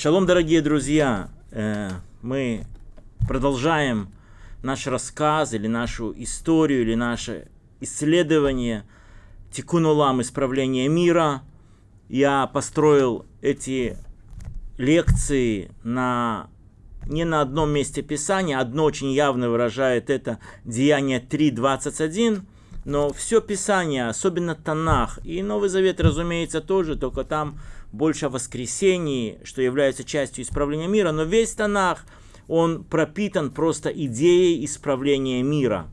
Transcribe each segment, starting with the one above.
Шалом, дорогие друзья! Э, мы продолжаем наш рассказ или нашу историю, или наше исследование Тикунулам исправления мира. Я построил эти лекции на не на одном месте Писания. Одно очень явно выражает это Деяние 3.21. Но все Писание, особенно Танах, и Новый Завет, разумеется, тоже, только там больше о воскресении, что является частью исправления мира, но весь Танах, он пропитан просто идеей исправления мира.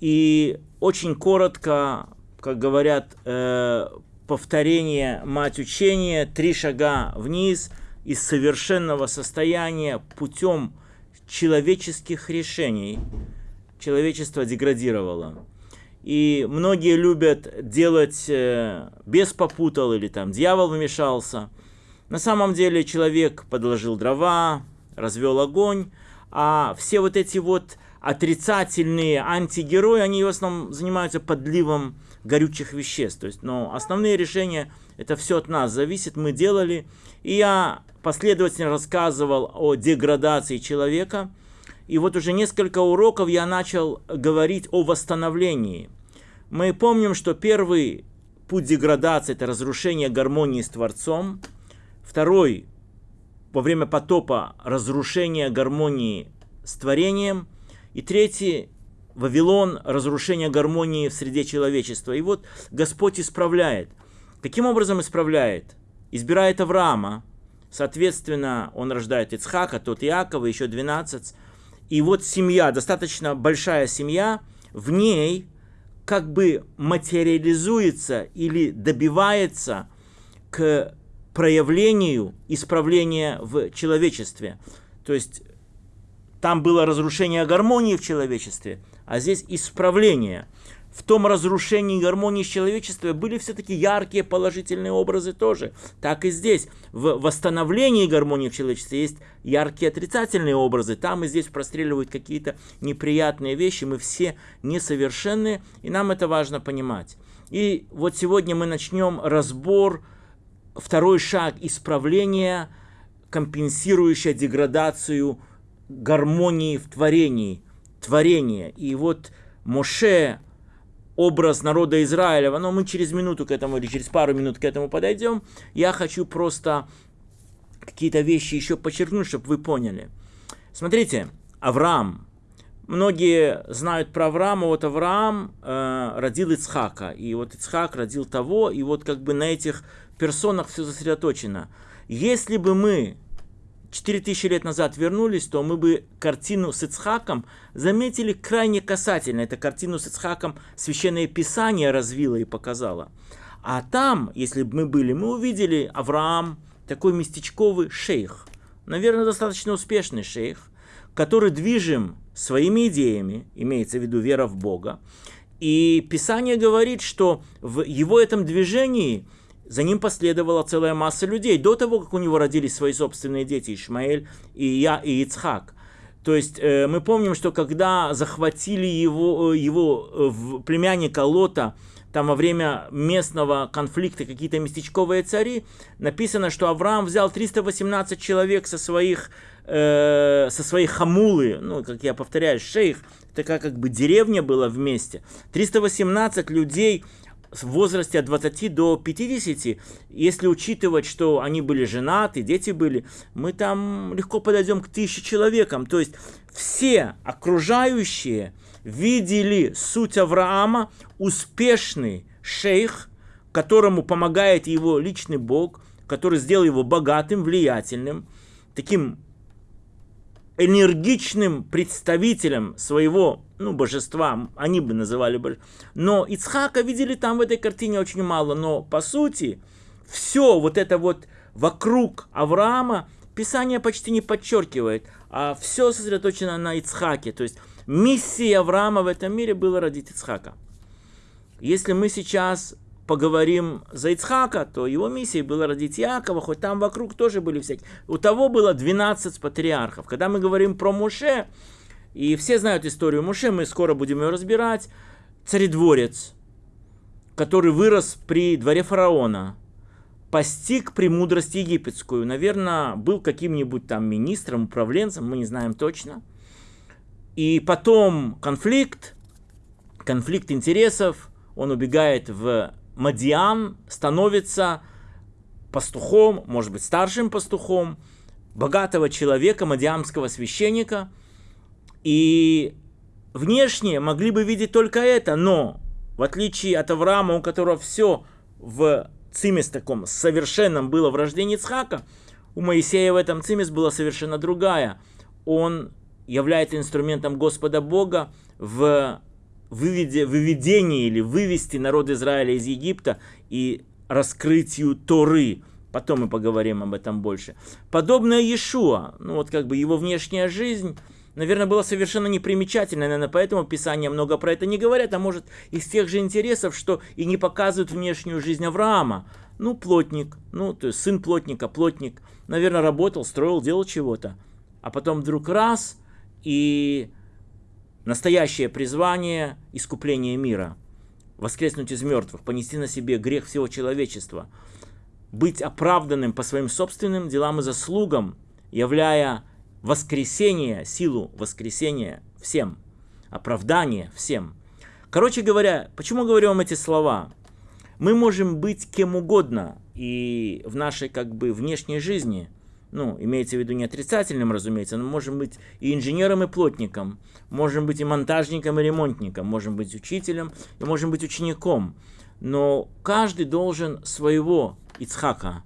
И очень коротко, как говорят, э, повторение мать учения, три шага вниз из совершенного состояния путем человеческих решений человечество деградировало. И многие любят делать э, без попутал или там дьявол вмешался. На самом деле человек подложил дрова, развел огонь, а все вот эти вот отрицательные антигерои, они в основном занимаются подливом горючих веществ. То есть, но основные решения, это все от нас зависит, мы делали. И я последовательно рассказывал о деградации человека. И вот уже несколько уроков я начал говорить о восстановлении. Мы помним, что первый путь деградации – это разрушение гармонии с Творцом. Второй – во время потопа – разрушение гармонии с творением. И третий – Вавилон – разрушение гармонии в среде человечества. И вот Господь исправляет. Каким образом исправляет? Избирает Авраама. Соответственно, он рождает Ицхака, тот Иакова, еще 12. И вот семья, достаточно большая семья, в ней как бы материализуется или добивается к проявлению исправления в человечестве. То есть там было разрушение гармонии в человечестве, а здесь исправление в том разрушении гармонии с человечеством были все-таки яркие положительные образы тоже. Так и здесь. В восстановлении гармонии в человечестве есть яркие отрицательные образы. Там и здесь простреливают какие-то неприятные вещи. Мы все несовершенны, и нам это важно понимать. И вот сегодня мы начнем разбор, второй шаг исправления, компенсирующая деградацию гармонии в творении. Творение. И вот Моше образ народа Израиля, но мы через минуту к этому или через пару минут к этому подойдем. Я хочу просто какие-то вещи еще подчеркнуть, чтобы вы поняли. Смотрите, Авраам. Многие знают про Авраама. Вот Авраам э, родил Ицхака. И вот Ицхак родил того. И вот как бы на этих персонах все сосредоточено. Если бы мы 4000 лет назад вернулись, то мы бы картину с Ицхаком заметили крайне касательно. Эту картину с Ицхаком Священное Писание развило и показало. А там, если бы мы были, мы увидели Авраам, такой местечковый шейх. Наверное, достаточно успешный шейх, который движим своими идеями, имеется в виду вера в Бога. И Писание говорит, что в его этом движении – за ним последовала целая масса людей, до того, как у него родились свои собственные дети, Ишмаэль и я, и Ицхак. То есть э, мы помним, что когда захватили его, э, его э, племянника Лота, там во время местного конфликта какие-то местечковые цари, написано, что Авраам взял 318 человек со своих, э, со своих хамулы, ну, как я повторяю, шейх, такая как бы деревня была вместе. 318 людей в возрасте от 20 до 50, если учитывать, что они были женаты, дети были, мы там легко подойдем к тысяче человекам. То есть все окружающие видели суть Авраама, успешный шейх, которому помогает его личный Бог, который сделал его богатым, влиятельным, таким энергичным представителем своего ну, божества, они бы называли божеством. Но Ицхака видели там в этой картине очень мало, но по сути все вот это вот вокруг Авраама Писание почти не подчеркивает, а все сосредоточено на Ицхаке. То есть миссия Авраама в этом мире была родить Ицхака. Если мы сейчас поговорим за Ицхака, то его миссией было родить Якова, хоть там вокруг тоже были всякие. У того было 12 патриархов. Когда мы говорим про Муше, и все знают историю Муше, мы скоро будем ее разбирать, царедворец, который вырос при дворе фараона, постиг премудрость египетскую. Наверное, был каким-нибудь там министром, управленцем, мы не знаем точно. И потом конфликт, конфликт интересов, он убегает в Мадиан, становится пастухом, может быть, старшим пастухом, богатого человека, мадиамского священника. И внешне могли бы видеть только это, но в отличие от Авраама, у которого все в цимес таком совершенном было в рождении Ицхака, у Моисея в этом цимес была совершенно другая. Он является инструментом Господа Бога в выведении или вывести народ Израиля из Египта и раскрытию Торы. Потом мы поговорим об этом больше. Подобное Иешуа, ну вот как бы его внешняя жизнь, наверное, была совершенно непримечательной, наверное, поэтому Писание много про это не говорят, а может из тех же интересов, что и не показывают внешнюю жизнь Авраама. Ну, плотник, ну, то есть сын плотника, плотник, наверное, работал, строил, делал чего-то. А потом вдруг раз, и настоящее призвание – искупление мира. Воскреснуть из мертвых, понести на себе грех всего человечества – быть оправданным по своим собственным делам и заслугам, являя воскресение, силу воскресения всем, оправдание всем. Короче говоря, почему говорю вам эти слова? Мы можем быть кем угодно и в нашей как бы внешней жизни, ну, имеется в виду не отрицательным, разумеется, но можем быть и инженером, и плотником, можем быть и монтажником, и ремонтником, можем быть учителем, и можем быть учеником. Но каждый должен своего Ицхака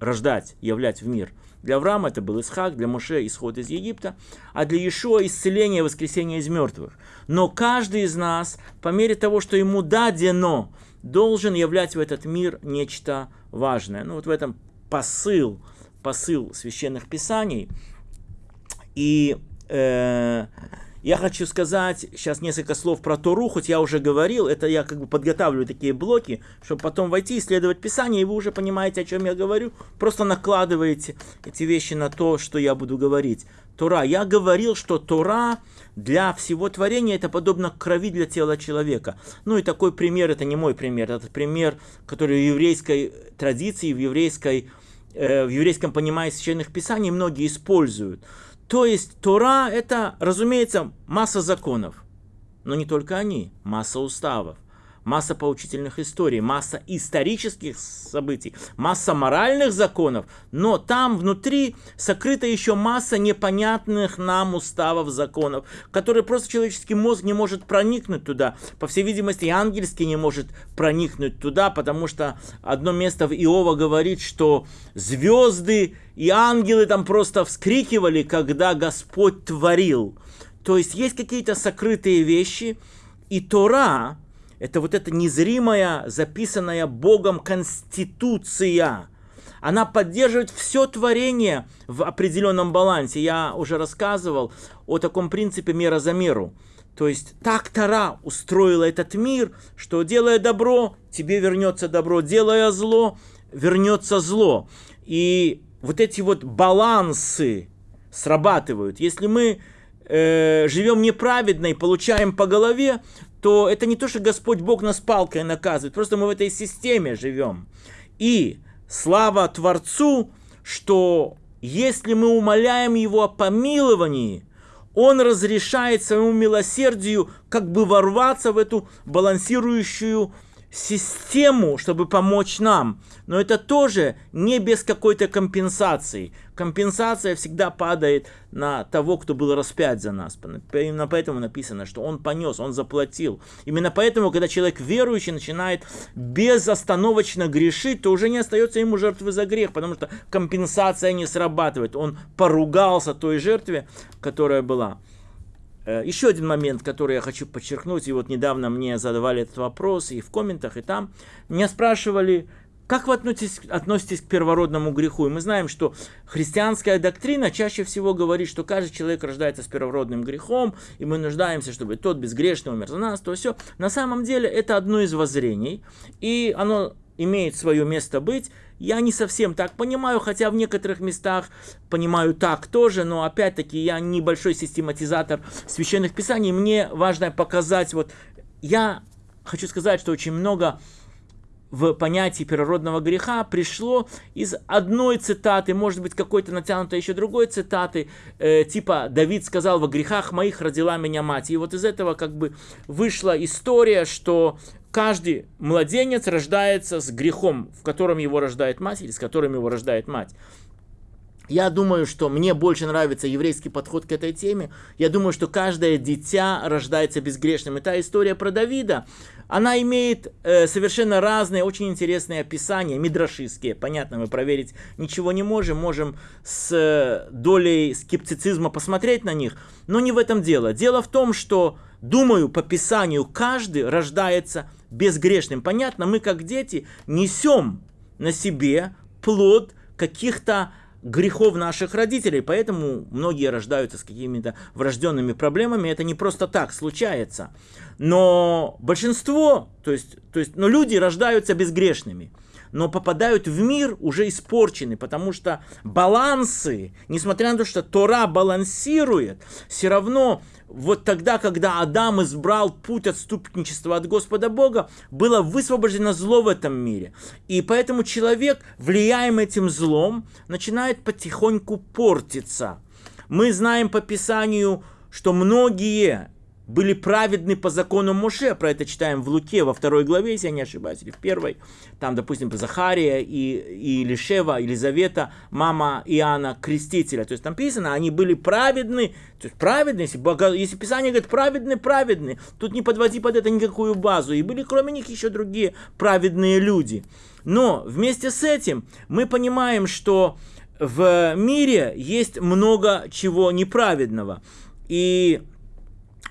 рождать, являть в мир. Для Авраама это был Исхак, для Моше исход из Египта, а для Иешуа исцеление воскресение из мертвых. Но каждый из нас, по мере того, что ему дадено, должен являть в этот мир нечто важное. Ну вот в этом посыл, посыл священных писаний. И э, я хочу сказать сейчас несколько слов про Тору, хоть я уже говорил, это я как бы подготавливаю такие блоки, чтобы потом войти, исследовать Писание, и вы уже понимаете, о чем я говорю, просто накладываете эти вещи на то, что я буду говорить. Тора. Я говорил, что Тора для всего творения это подобно крови для тела человека. Ну и такой пример, это не мой пример, это пример, который в еврейской традиции, в, еврейской, в еврейском понимании священных писаний многие используют. То есть Тора это, разумеется, масса законов. Но не только они, масса уставов масса поучительных историй, масса исторических событий, масса моральных законов, но там внутри сокрыта еще масса непонятных нам уставов законов, которые просто человеческий мозг не может проникнуть туда. По всей видимости, и ангельский не может проникнуть туда, потому что одно место в Иова говорит, что звезды и ангелы там просто вскрикивали, когда Господь творил. То есть есть какие-то сокрытые вещи, и Тора, это вот эта незримая, записанная Богом конституция. Она поддерживает все творение в определенном балансе. Я уже рассказывал о таком принципе мера за меру. То есть так Тара устроила этот мир, что делая добро, тебе вернется добро, делая зло, вернется зло. И вот эти вот балансы срабатывают. Если мы э, живем неправедно и получаем по голове, то это не то, что Господь Бог нас палкой наказывает, просто мы в этой системе живем. И слава Творцу, что если мы умоляем Его о помиловании, Он разрешает своему милосердию как бы ворваться в эту балансирующую систему, чтобы помочь нам. Но это тоже не без какой-то компенсации. Компенсация всегда падает на того, кто был распят за нас. Именно поэтому написано, что он понес, он заплатил. Именно поэтому, когда человек верующий начинает безостановочно грешить, то уже не остается ему жертвы за грех, потому что компенсация не срабатывает. Он поругался той жертве, которая была. Э, Еще один момент, который я хочу подчеркнуть, и вот недавно мне задавали этот вопрос и в комментах, и там. Меня спрашивали, как вы относитесь, относитесь к первородному греху? И мы знаем, что христианская доктрина чаще всего говорит, что каждый человек рождается с первородным грехом, и мы нуждаемся, чтобы тот безгрешный умер за нас, то все. На самом деле это одно из воззрений, и оно имеет свое место быть. Я не совсем так понимаю, хотя в некоторых местах понимаю так тоже, но опять-таки я небольшой систематизатор священных писаний. Мне важно показать, вот я хочу сказать, что очень много в понятии первородного греха пришло из одной цитаты, может быть, какой-то натянутой еще другой цитаты, э, типа «Давид сказал, во грехах моих родила меня мать». И вот из этого как бы вышла история, что каждый младенец рождается с грехом, в котором его рождает мать или с которым его рождает мать. Я думаю, что мне больше нравится еврейский подход к этой теме. Я думаю, что каждое дитя рождается безгрешным. И та история про Давида, она имеет э, совершенно разные, очень интересные описания, мидрашистские. Понятно, мы проверить ничего не можем, можем с э, долей скептицизма посмотреть на них. Но не в этом дело. Дело в том, что, думаю, по Писанию каждый рождается безгрешным. Понятно, мы как дети несем на себе плод каких-то грехов наших родителей, поэтому многие рождаются с какими-то врожденными проблемами, это не просто так случается. Но большинство, то есть, то есть, но люди рождаются безгрешными но попадают в мир уже испорчены, потому что балансы, несмотря на то, что Тора балансирует, все равно вот тогда, когда Адам избрал путь отступничества от Господа Бога, было высвобождено зло в этом мире. И поэтому человек, влияемый этим злом, начинает потихоньку портиться. Мы знаем по Писанию, что многие были праведны по закону Моше, про это читаем в Луке во второй главе, если я не ошибаюсь, или в первой, там, допустим, Захария и, и Лишева, Елизавета, мама Иоанна Крестителя, то есть там написано, они были праведны, то есть праведны, если, Бога, если Писание говорит праведны, праведны, тут не подводи под это никакую базу, и были кроме них еще другие праведные люди. Но вместе с этим мы понимаем, что в мире есть много чего неправедного, и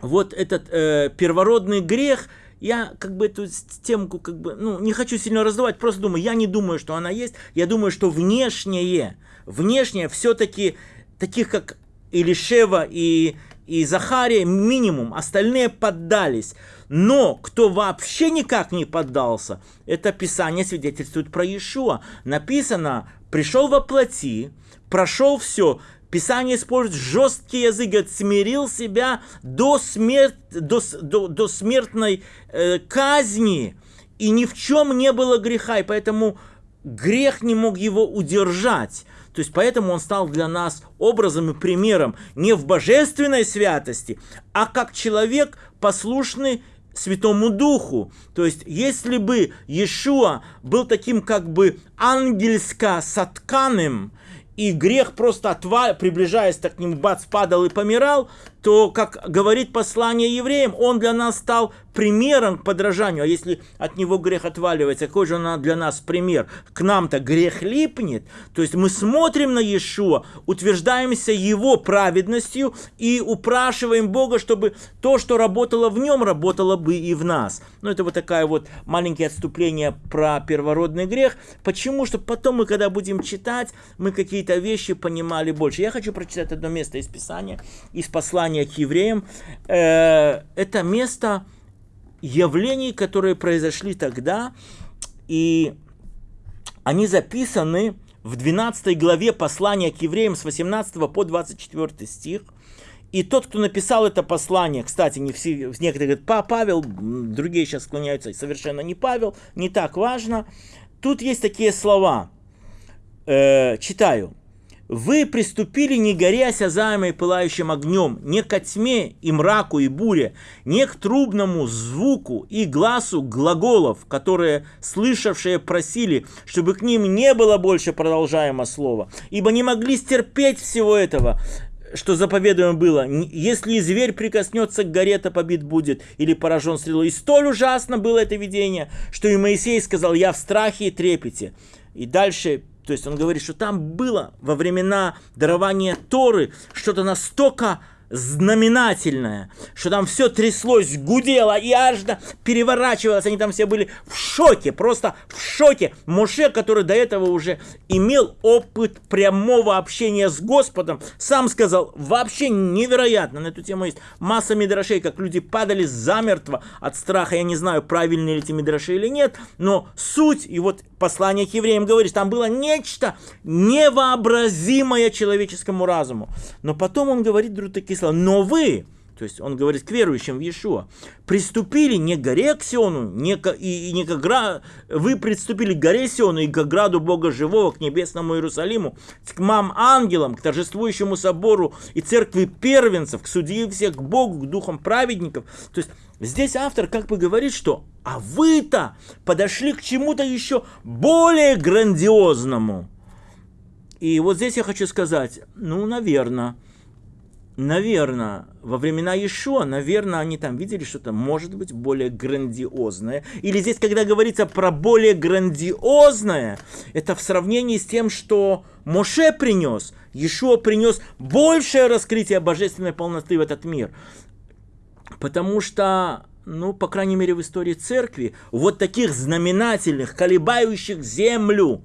вот этот э, первородный грех, я как бы эту темку как бы, ну, не хочу сильно раздавать, просто думаю, я не думаю, что она есть, я думаю, что внешнее, внешнее все-таки таких как Илишева и, и Захария минимум, остальные поддались. Но кто вообще никак не поддался, это Писание свидетельствует про Иешуа. Написано, пришел во плоти, прошел все, Писание использует жесткий язык, говорит, смирил себя до, смерт, до, до, до смертной э, казни, и ни в чем не было греха, и поэтому грех не мог его удержать. То есть поэтому он стал для нас образом и примером не в божественной святости, а как человек послушный Святому Духу. То есть, если бы Иешуа был таким как бы ангельско-сатканым, и грех просто отвал, приближаясь к нему, бац, падал и помирал, то, как говорит послание евреям, он для нас стал примером к подражанию. А если от него грех отваливается, какой же он для нас пример? К нам-то грех липнет. То есть мы смотрим на Иешуа, утверждаемся его праведностью и упрашиваем Бога, чтобы то, что работало в нем, работало бы и в нас. Ну, это вот такая вот маленькое отступление про первородный грех. Почему? Чтобы потом мы, когда будем читать, мы какие-то вещи понимали больше. Я хочу прочитать одно место из Писания, из послания послание к евреям, э, это место явлений, которые произошли тогда, и они записаны в 12 главе послания к евреям с 18 по 24 стих. И тот, кто написал это послание, кстати, не все, некоторые говорят, Павел, другие сейчас склоняются, совершенно не Павел, не так важно. Тут есть такие слова, э, читаю вы приступили, не горясь осязаемой пылающим огнем, не ко тьме и мраку и буре, не к трубному звуку и глазу глаголов, которые слышавшие просили, чтобы к ним не было больше продолжаемо слова, ибо не могли стерпеть всего этого, что заповедуемо было, если зверь прикоснется к горе, то побит будет, или поражен стрелой. И столь ужасно было это видение, что и Моисей сказал, я в страхе и трепете. И дальше то есть он говорит, что там было во времена дарования Торы что-то настолько знаменательное, что там все тряслось, гудело и аж переворачивалось, они там все были в шоке, просто в шоке. Моше, который до этого уже имел опыт прямого общения с Господом, сам сказал, вообще невероятно, на эту тему есть масса мидрашей, как люди падали замертво от страха, я не знаю, правильные ли эти мидраши или нет, но суть, и вот послание к евреям говорит, там было нечто невообразимое человеческому разуму. Но потом он говорит, друг такие слова, но вы, то есть он говорит к верующим в Иешуа, приступили не к горе к Сиону, не к, и, и не к гра... вы приступили к горе Сиону и к граду Бога Живого, к небесному Иерусалиму, к мам ангелам, к торжествующему собору и церкви первенцев, к судье всех, к Богу, к духам праведников. То есть здесь автор как бы говорит, что а вы-то подошли к чему-то еще более грандиозному. И вот здесь я хочу сказать, ну, наверное, наверное, во времена Иешуа, наверное, они там видели что-то, может быть, более грандиозное. Или здесь, когда говорится про более грандиозное, это в сравнении с тем, что Моше принес, Иешуа принес большее раскрытие божественной полноты в этот мир. Потому что, ну, по крайней мере, в истории церкви, вот таких знаменательных, колебающих землю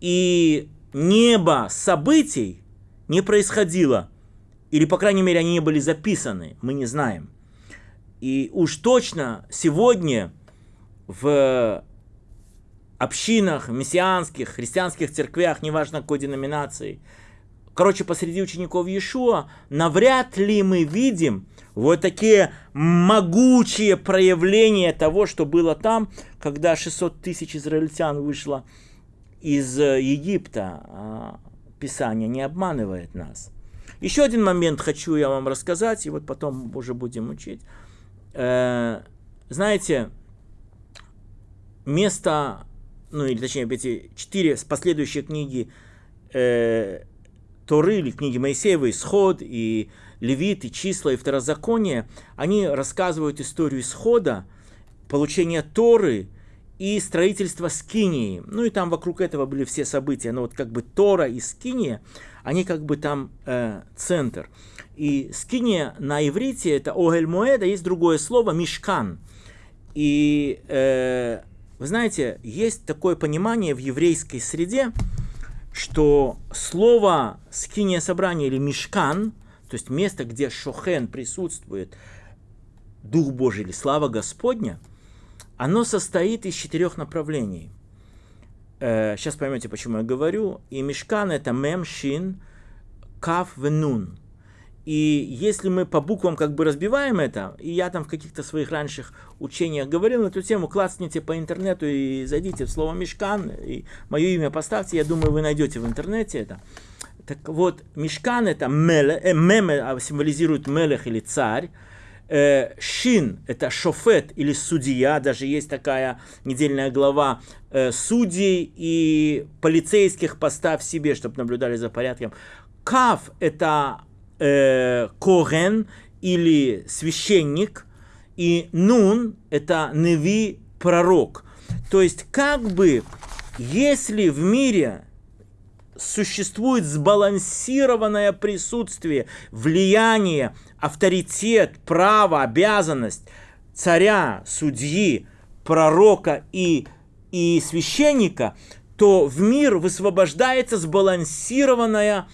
и небо событий не происходило – или, по крайней мере, они не были записаны, мы не знаем. И уж точно сегодня в общинах, мессианских, христианских церквях, неважно какой деноминации, короче, посреди учеников Иешуа, навряд ли мы видим вот такие могучие проявления того, что было там, когда 600 тысяч израильтян вышло из Египта. А Писание не обманывает нас. Еще один момент хочу я вам рассказать, и вот потом уже будем учить. Э, знаете, место, ну или точнее эти четыре последующие книги э, Торы или книги Моисеева, Исход и Левит, и Числа, и Второзаконие, они рассказывают историю исхода, получения Торы и строительства Скинии. Ну и там вокруг этого были все события. Но вот как бы Тора и Скиния, они как бы там э, центр. И скиния на иврите это огель моэда, есть другое слово мишкан. И э, вы знаете, есть такое понимание в еврейской среде, что слово скиния собрания или мишкан, то есть место, где шохен присутствует, Дух Божий или слава Господня, оно состоит из четырех направлений – сейчас э, поймете, почему я говорю. И мешкан это мем, шин, каф, венун. И если мы по буквам как бы разбиваем это, и я там в каких-то своих раньших учениях говорил на эту тему, классните по интернету и зайдите в слово мешкан, и мое имя поставьте, я думаю, вы найдете в интернете это. Так вот, мешкан это меле, э, меме а, символизирует мелех или царь, Э, шин – это шофет или судья, даже есть такая недельная глава э, судей и полицейских поставь себе, чтобы наблюдали за порядком. Кав – это э, коген или священник, и нун – это неви пророк. То есть как бы если в мире существует сбалансированное присутствие, влияние, авторитет, право, обязанность царя, судьи, пророка и, и священника, то в мир высвобождается сбалансированное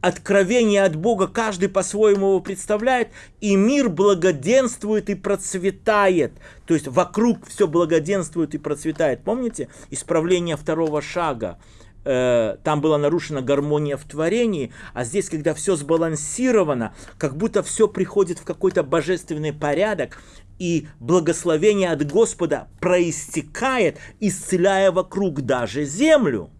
откровение от Бога, каждый по-своему его представляет, и мир благоденствует и процветает. То есть вокруг все благоденствует и процветает. Помните исправление второго шага? Э, там была нарушена гармония в творении, а здесь, когда все сбалансировано, как будто все приходит в какой-то божественный порядок, и благословение от Господа проистекает, исцеляя вокруг даже землю.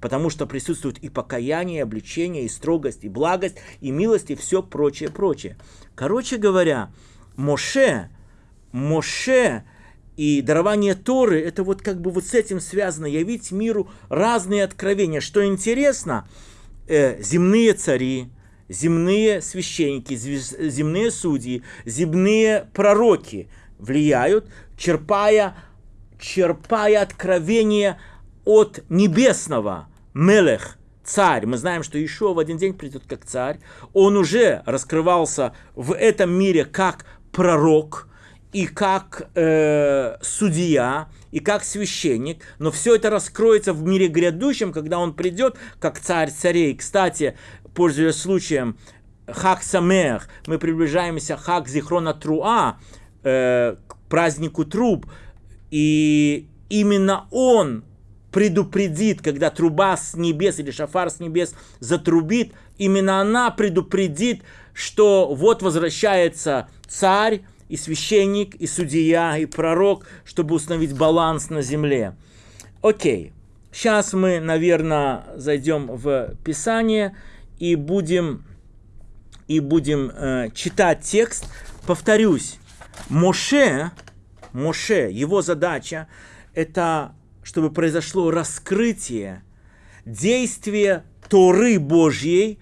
Потому что присутствует и покаяние, и обличение, и строгость, и благость, и милость, и все прочее, прочее. Короче говоря, Моше, Моше и дарование Торы, это вот как бы вот с этим связано, явить миру разные откровения. Что интересно, э, земные цари, земные священники, земные судьи, земные пророки влияют, черпая, черпая откровение от небесного. Мелех, царь. Мы знаем, что еще в один день придет как царь. Он уже раскрывался в этом мире как пророк – и как э, судья, и как священник, но все это раскроется в мире грядущем, когда он придет как царь царей. Кстати, пользуясь случаем, Хак Самех, мы приближаемся Хак Зихрона Труа, э, к празднику труб, и именно он предупредит, когда труба с небес или шафар с небес затрубит, именно она предупредит, что вот возвращается царь, и священник, и судья, и пророк, чтобы установить баланс на земле. Окей, сейчас мы, наверное, зайдем в Писание и будем, и будем э, читать текст. Повторюсь, Моше, Моше, его задача – это чтобы произошло раскрытие действия Торы Божьей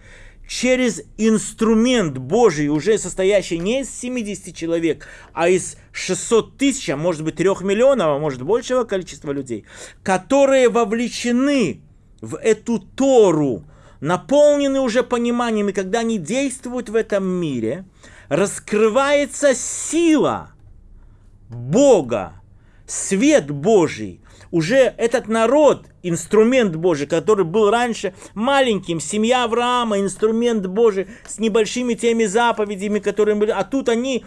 через инструмент Божий, уже состоящий не из 70 человек, а из 600 тысяч, а может быть 3 миллионов, а может большего количества людей, которые вовлечены в эту Тору, наполнены уже пониманием, и когда они действуют в этом мире, раскрывается сила Бога, свет Божий, уже этот народ, инструмент Божий, который был раньше маленьким, семья Авраама, инструмент Божий с небольшими теми заповедями, которые были, а тут они,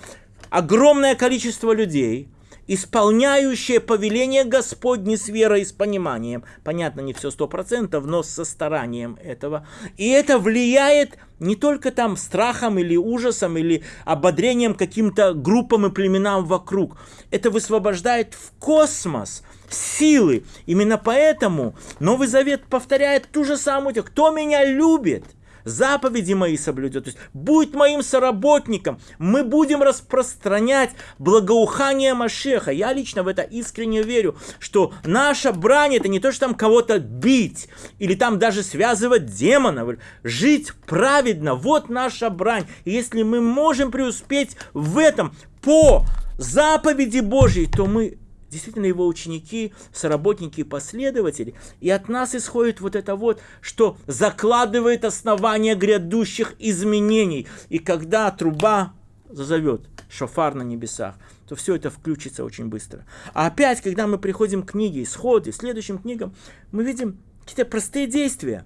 огромное количество людей – исполняющее повеление Господне с верой и с пониманием. Понятно, не все сто процентов, но со старанием этого. И это влияет не только там страхом или ужасом, или ободрением каким-то группам и племенам вокруг. Это высвобождает в космос силы. Именно поэтому Новый Завет повторяет ту же самую, кто меня любит – заповеди мои соблюдет, то есть будет моим соработником, мы будем распространять благоухание Машеха. Я лично в это искренне верю, что наша брань это не то, что там кого-то бить, или там даже связывать демонов, жить праведно, вот наша брань. И если мы можем преуспеть в этом по заповеди Божьей, то мы действительно его ученики, соработники и последователи. И от нас исходит вот это вот, что закладывает основание грядущих изменений. И когда труба зазовет шофар на небесах, то все это включится очень быстро. А опять, когда мы приходим к книге Исходе, следующим книгам, мы видим какие-то простые действия.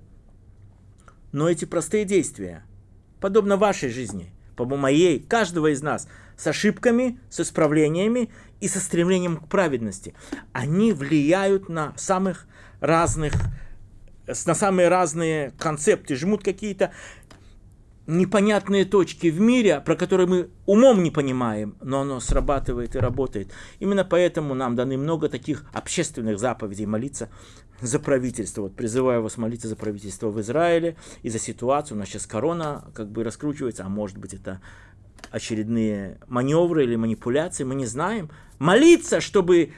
Но эти простые действия, подобно вашей жизни, по моей, каждого из нас, с ошибками, с исправлениями и со стремлением к праведности. Они влияют на самых разных, на самые разные концепты, жмут какие-то непонятные точки в мире, про которые мы умом не понимаем, но оно срабатывает и работает. Именно поэтому нам даны много таких общественных заповедей молиться за правительство. Вот призываю вас молиться за правительство в Израиле и за ситуацию. У нас сейчас корона как бы раскручивается, а может быть это очередные маневры или манипуляции, мы не знаем. Молиться, чтобы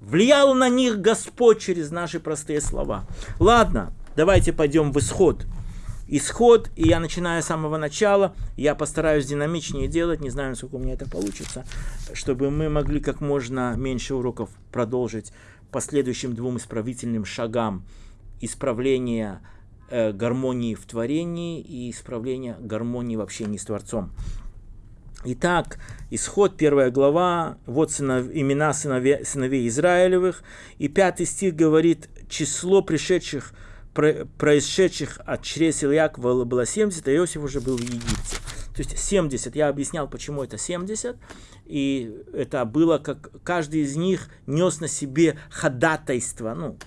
влиял на них Господь через наши простые слова. Ладно, давайте пойдем в исход. Исход, и я начинаю с самого начала, я постараюсь динамичнее делать, не знаю, насколько у меня это получится, чтобы мы могли как можно меньше уроков продолжить последующим двум исправительным шагам исправления э, гармонии в творении и исправления гармонии в общении с Творцом. Итак, исход, первая глава, вот сынов, имена сыновей, сыновей Израилевых, и пятый стих говорит, число пришедших, про, происшедших от чрес Ильякова было 70, а Иосиф уже был в Египте. То есть 70, я объяснял, почему это 70, и это было, как каждый из них нес на себе ходатайство, ну,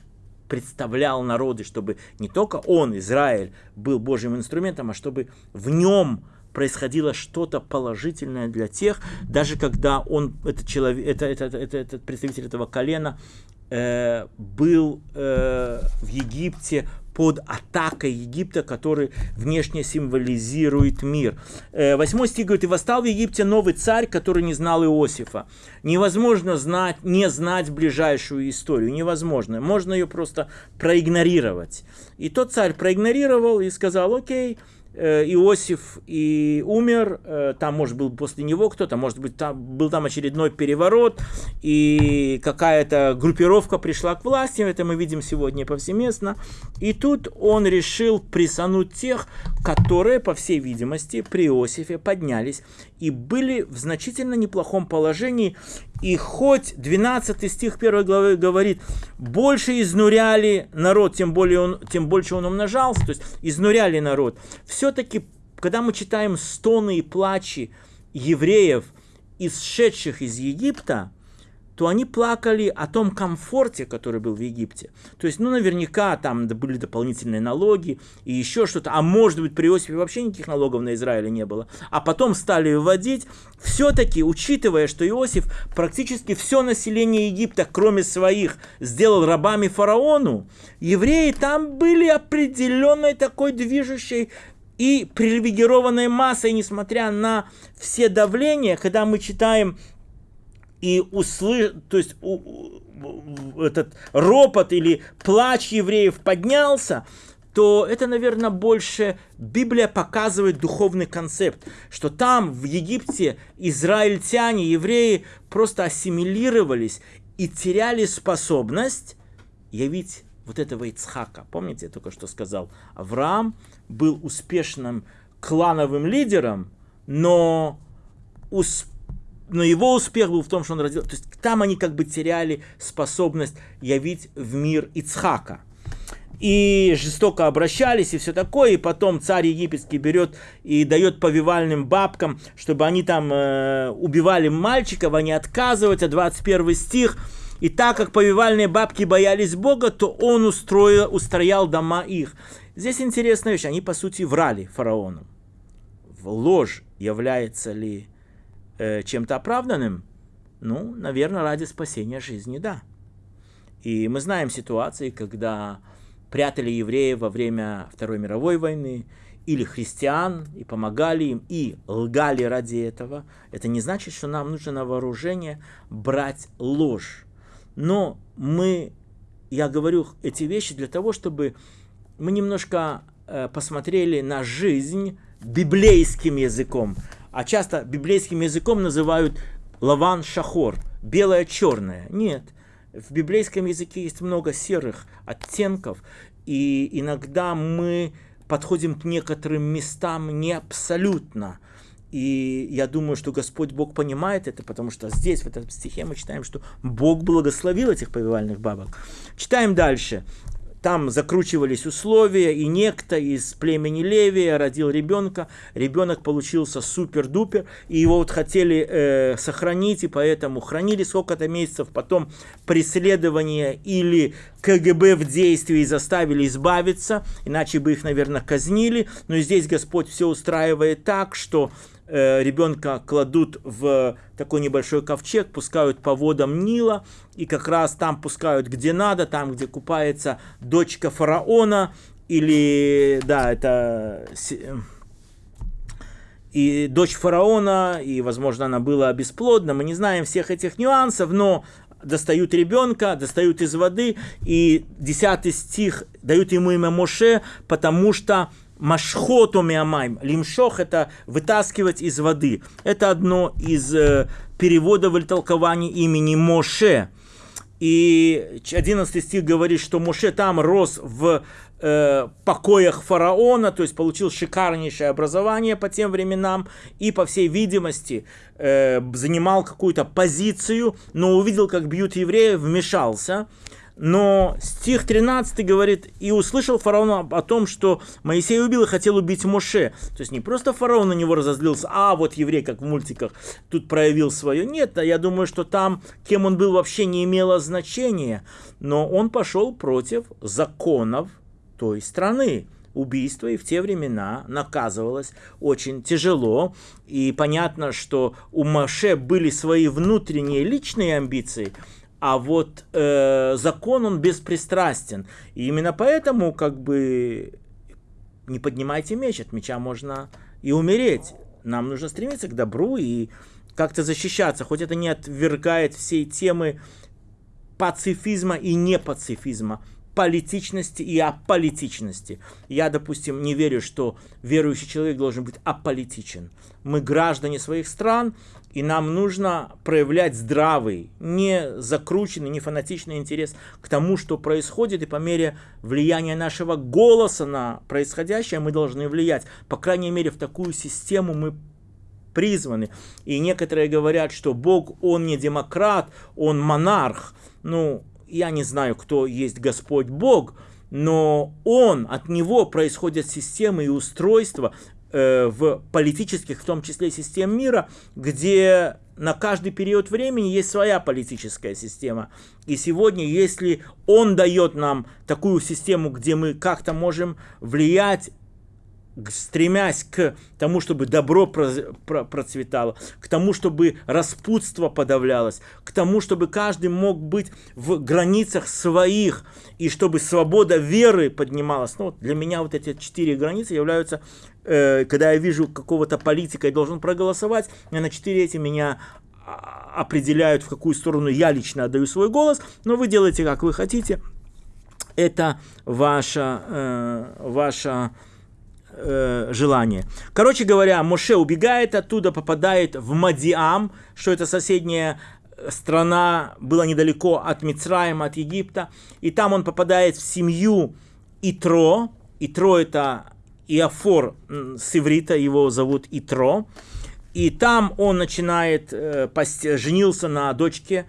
представлял народы, чтобы не только он, Израиль, был Божьим инструментом, а чтобы в нем происходило что-то положительное для тех, даже когда он, этот человек, это, это, это, этот представитель этого колена, э, был э, в Египте под атакой Египта, который внешне символизирует мир. Э, восьмой стих говорит, «И восстал в Египте новый царь, который не знал Иосифа». Невозможно знать, не знать ближайшую историю, невозможно. Можно ее просто проигнорировать. И тот царь проигнорировал и сказал, окей, Иосиф и умер, э, там, может, был после него кто-то, может быть, там, был там очередной переворот, и какая-то группировка пришла к власти, это мы видим сегодня повсеместно, и тут он решил присануть тех, которые, по всей видимости, при Иосифе поднялись и были в значительно неплохом положении, и хоть 12 стих 1 главы говорит, больше изнуряли народ, тем, более он, тем больше он умножался, то есть изнуряли народ, все-таки, когда мы читаем стоны и плачи евреев, исшедших из Египта, то они плакали о том комфорте, который был в Египте. То есть, ну, наверняка там были дополнительные налоги и еще что-то. А может быть, при Иосифе вообще никаких налогов на Израиле не было. А потом стали вводить. Все-таки, учитывая, что Иосиф практически все население Египта, кроме своих, сделал рабами фараону, евреи там были определенной такой движущей и привилегированной массой, несмотря на все давления, когда мы читаем и услы... то есть у... этот ропот или плач евреев поднялся, то это, наверное, больше Библия показывает духовный концепт, что там, в Египте, израильтяне, евреи просто ассимилировались и теряли способность явить вот этого Ицхака. Помните, я только что сказал? Авраам был успешным клановым лидером, но, усп... но его успех был в том, что он родил... То есть там они как бы теряли способность явить в мир Ицхака. И жестоко обращались и все такое. И потом царь египетский берет и дает повивальным бабкам, чтобы они там э, убивали мальчиков, они отказываются. 21 стих. И так как повивальные бабки боялись Бога, то он устроил, устроял дома их. Здесь интересная вещь. Они, по сути, врали фараону. Ложь является ли э, чем-то оправданным? Ну, наверное, ради спасения жизни, да. И мы знаем ситуации, когда прятали евреев во время Второй мировой войны, или христиан, и помогали им, и лгали ради этого. Это не значит, что нам нужно на вооружение брать ложь. Но мы, я говорю эти вещи для того, чтобы мы немножко э, посмотрели на жизнь библейским языком. А часто библейским языком называют лаван шахор, белое-черное. Нет, в библейском языке есть много серых оттенков, и иногда мы подходим к некоторым местам не абсолютно – и я думаю, что Господь Бог понимает это, потому что здесь, в этом стихе, мы читаем, что Бог благословил этих повивальных бабок. Читаем дальше. Там закручивались условия, и некто из племени Левия родил ребенка. Ребенок получился супер-дупер, и его вот хотели э, сохранить, и поэтому хранили сколько-то месяцев. Потом преследование или КГБ в действии заставили избавиться, иначе бы их, наверное, казнили. Но здесь Господь все устраивает так, что ребенка кладут в такой небольшой ковчег, пускают по водам Нила, и как раз там пускают где надо, там, где купается дочка фараона, или, да, это и дочь фараона, и, возможно, она была бесплодна, мы не знаем всех этих нюансов, но достают ребенка, достают из воды, и десятый стих дают ему имя Моше, потому что Машхоту миамайм. Лимшох – это вытаскивать из воды. Это одно из э, переводов или толкований имени Моше. И 11 стих говорит, что Моше там рос в э, покоях фараона, то есть получил шикарнейшее образование по тем временам и, по всей видимости, э, занимал какую-то позицию, но увидел, как бьют евреев, вмешался – но стих 13 говорит, и услышал фараон о том, что Моисей убил и хотел убить Моше. То есть не просто фараон на него разозлился, а вот еврей, как в мультиках, тут проявил свое. Нет, я думаю, что там, кем он был, вообще не имело значения. Но он пошел против законов той страны убийство и в те времена наказывалось очень тяжело. И понятно, что у Маше были свои внутренние личные амбиции, а вот э, закон, он беспристрастен. И именно поэтому, как бы, не поднимайте меч, от меча можно и умереть. Нам нужно стремиться к добру и как-то защищаться, хоть это не отвергает всей темы пацифизма и непацифизма политичности и аполитичности. Я, допустим, не верю, что верующий человек должен быть аполитичен. Мы граждане своих стран, и нам нужно проявлять здравый, не закрученный, не фанатичный интерес к тому, что происходит, и по мере влияния нашего голоса на происходящее мы должны влиять. По крайней мере, в такую систему мы призваны. И некоторые говорят, что Бог, Он не демократ, Он монарх. Ну, я не знаю, кто есть Господь Бог, но Он, от Него происходят системы и устройства, э, в политических, в том числе систем мира, где на каждый период времени есть своя политическая система. И сегодня, если он дает нам такую систему, где мы как-то можем влиять стремясь к тому, чтобы добро процветало, к тому, чтобы распутство подавлялось, к тому, чтобы каждый мог быть в границах своих, и чтобы свобода веры поднималась. Ну, для меня вот эти четыре границы являются, э, когда я вижу какого-то политика и должен проголосовать, на четыре эти меня а, определяют, в какую сторону я лично отдаю свой голос, но вы делаете, как вы хотите. Это ваша, э, ваша э, желание. Короче говоря, Моше убегает оттуда, попадает в Мадиам, что это соседняя страна, была недалеко от Мицраима, от Египта, и там он попадает в семью Итро. Итро это Иофор с иврита, его зовут Итро. И там он начинает, э, женился на дочке,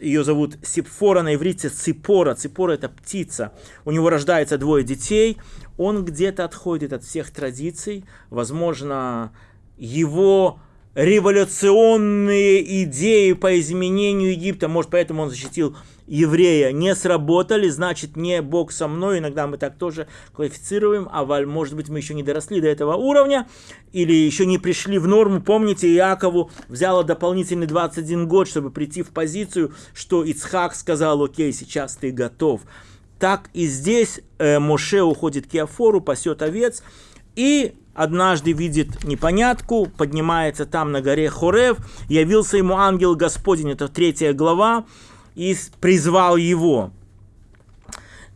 ее зовут Сипфора, на иврите Ципора. Ципора это птица. У него рождается двое детей он где-то отходит от всех традиций, возможно, его революционные идеи по изменению Египта, может, поэтому он защитил еврея, не сработали, значит, не Бог со мной, иногда мы так тоже квалифицируем, а может быть, мы еще не доросли до этого уровня, или еще не пришли в норму. Помните, Иакову взяло дополнительный 21 год, чтобы прийти в позицию, что Ицхак сказал, окей, сейчас ты готов. Так и здесь э, Моше уходит к Иофору, пасет овец, и однажды видит непонятку, поднимается там на горе Хорев, явился ему ангел Господень, это третья глава, и призвал его.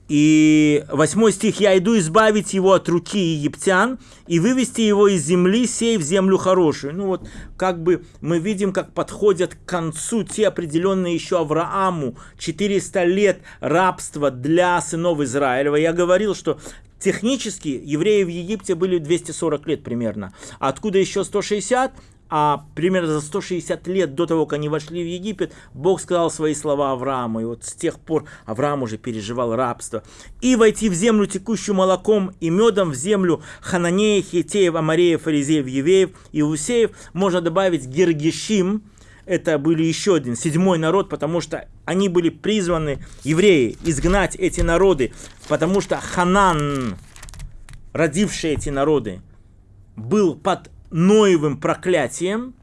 И восьмой стих, «Я иду избавить его от руки египтян и вывести его из земли, сей в землю хорошую». Ну вот, как бы мы видим, как подходят к концу те определенные еще Аврааму 400 лет рабства для сынов Израилева. Я говорил, что Технически евреи в Египте были 240 лет примерно. А откуда еще 160? а примерно за 160 лет до того, как они вошли в Египет, Бог сказал свои слова Аврааму. И вот с тех пор Авраам уже переживал рабство. И войти в землю, текущую молоком и медом, в землю Хананеев, Хитеев, Амареев, Фаризеев, Евеев и Усеев, можно добавить Гергешим, это были еще один, седьмой народ, потому что они были призваны, евреи, изгнать эти народы, потому что Ханан, родивший эти народы, был под Ноевым проклятием,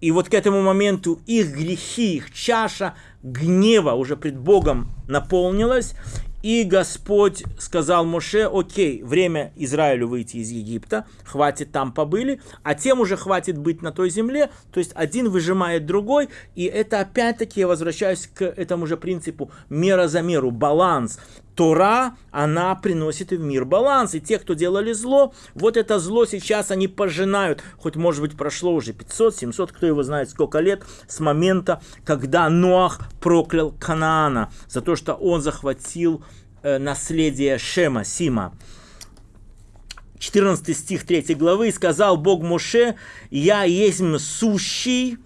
и вот к этому моменту их грехи, их чаша гнева уже пред Богом наполнилась, и Господь сказал Моше, окей, время Израилю выйти из Египта, хватит там побыли, а тем уже хватит быть на той земле, то есть один выжимает другой, и это опять-таки я возвращаюсь к этому же принципу мера за меру, баланс. Тора, она приносит в мир баланс. И те, кто делали зло, вот это зло сейчас они пожинают. Хоть, может быть, прошло уже 500, 700, кто его знает, сколько лет с момента, когда Ноах проклял Канаана за то, что он захватил э, наследие Шема, Сима. 14 стих 3 главы, «Сказал Бог Моше, я есть сущий,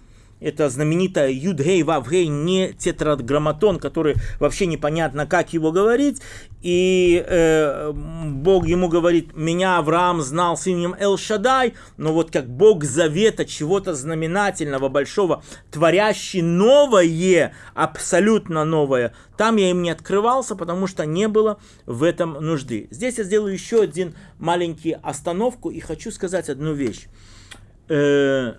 это знаменитая Юдгей Вавгей, не тетраграмматон, который вообще непонятно, как его говорить. И э, Бог ему говорит, меня Авраам знал с именем Эл-Шадай, но вот как Бог завета, чего-то знаменательного, большого, творящий новое, абсолютно новое, там я им не открывался, потому что не было в этом нужды. Здесь я сделаю еще один маленький остановку и хочу сказать одну вещь. Э,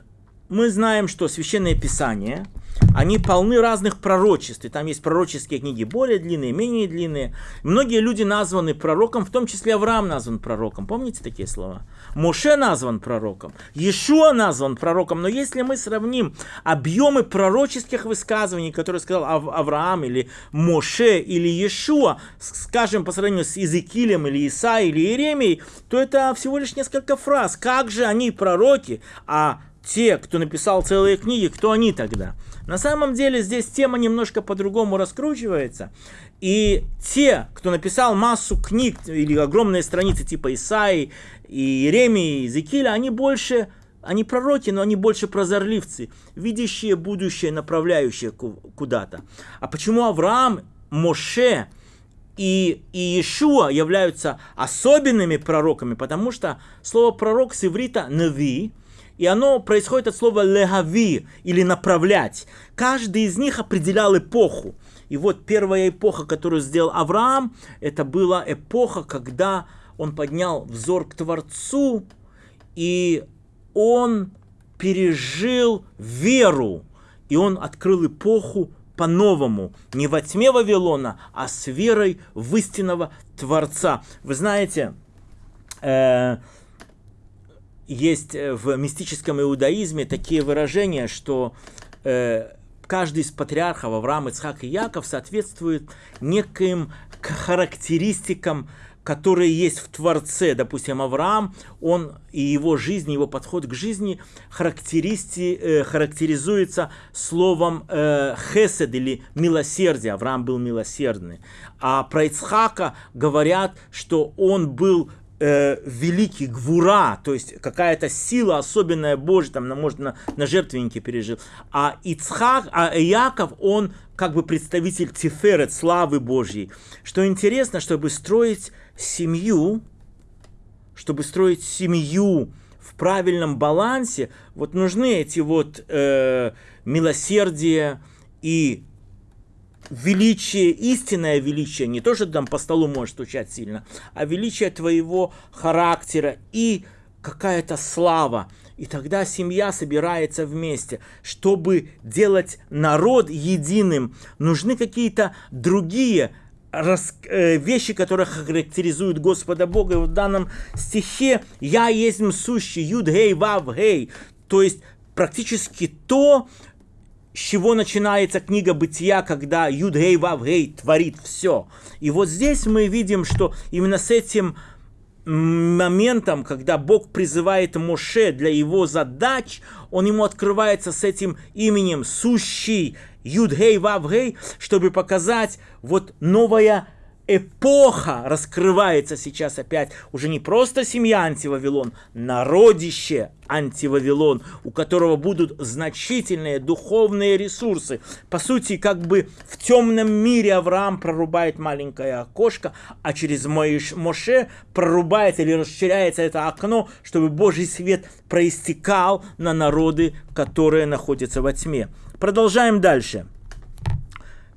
мы знаем, что Священное Писание, они полны разных пророчеств. И там есть пророческие книги более длинные, менее длинные. Многие люди названы пророком, в том числе Авраам назван пророком. Помните такие слова? Моше назван пророком, Иешуа назван пророком. Но если мы сравним объемы пророческих высказываний, которые сказал Ав- Авраам или Моше или Иешуа, скажем, по сравнению с Иезекиилем или Исаией или Иеремией, то это всего лишь несколько фраз. Как же они пророки, а те, кто написал целые книги, кто они тогда? На самом деле здесь тема немножко по-другому раскручивается. И те, кто написал массу книг или огромные страницы типа Исаи, и Иеремии, и Иезекииля, они больше, они пророки, но они больше прозорливцы, видящие будущее, направляющие куда-то. А почему Авраам, Моше и, и Иешуа являются особенными пророками, потому что слово пророк с иврита «нави», и оно происходит от слова «легави» или «направлять». Каждый из них определял эпоху. И вот первая эпоха, которую сделал Авраам, это была эпоха, когда он поднял взор к Творцу, и он пережил веру, и он открыл эпоху по-новому, не во тьме Вавилона, а с верой в истинного Творца. Вы знаете, э, есть в мистическом иудаизме такие выражения, что э, каждый из патриархов Авраам, Ицхак и Яков соответствует неким характеристикам которые есть в Творце. Допустим, Авраам, он и его жизнь, его подход к жизни характеристи, э, характеризуется словом э, хесед или милосердие. Авраам был милосердный. А про Ицхака говорят, что он был э, великий гвура, то есть какая-то сила особенная Божья, там, может, на, на жертвеннике пережил. А Ицхак, а Яков, он как бы представитель Тиферет, славы Божьей. Что интересно, чтобы строить семью, чтобы строить семью в правильном балансе, вот нужны эти вот э, милосердие и величие, истинное величие, не то, что там по столу можешь стучать сильно, а величие твоего характера и какая-то слава. И тогда семья собирается вместе. Чтобы делать народ единым, нужны какие-то другие э, вещи, которые характеризуют Господа Бога. И в данном стихе «Я есть сущий, юд, гей, вав, гей». То есть практически то, с чего начинается книга Бытия, когда Юд Гей Вав Гей творит все. И вот здесь мы видим, что именно с этим моментом, когда Бог призывает Моше для его задач, он ему открывается с этим именем сущий Юдгей Вавгей, чтобы показать вот новая эпоха раскрывается сейчас опять. Уже не просто семья Антивавилон, народище Антивавилон, у которого будут значительные духовные ресурсы. По сути, как бы в темном мире Авраам прорубает маленькое окошко, а через Моше прорубает или расширяется это окно, чтобы Божий свет проистекал на народы, которые находятся во тьме. Продолжаем дальше.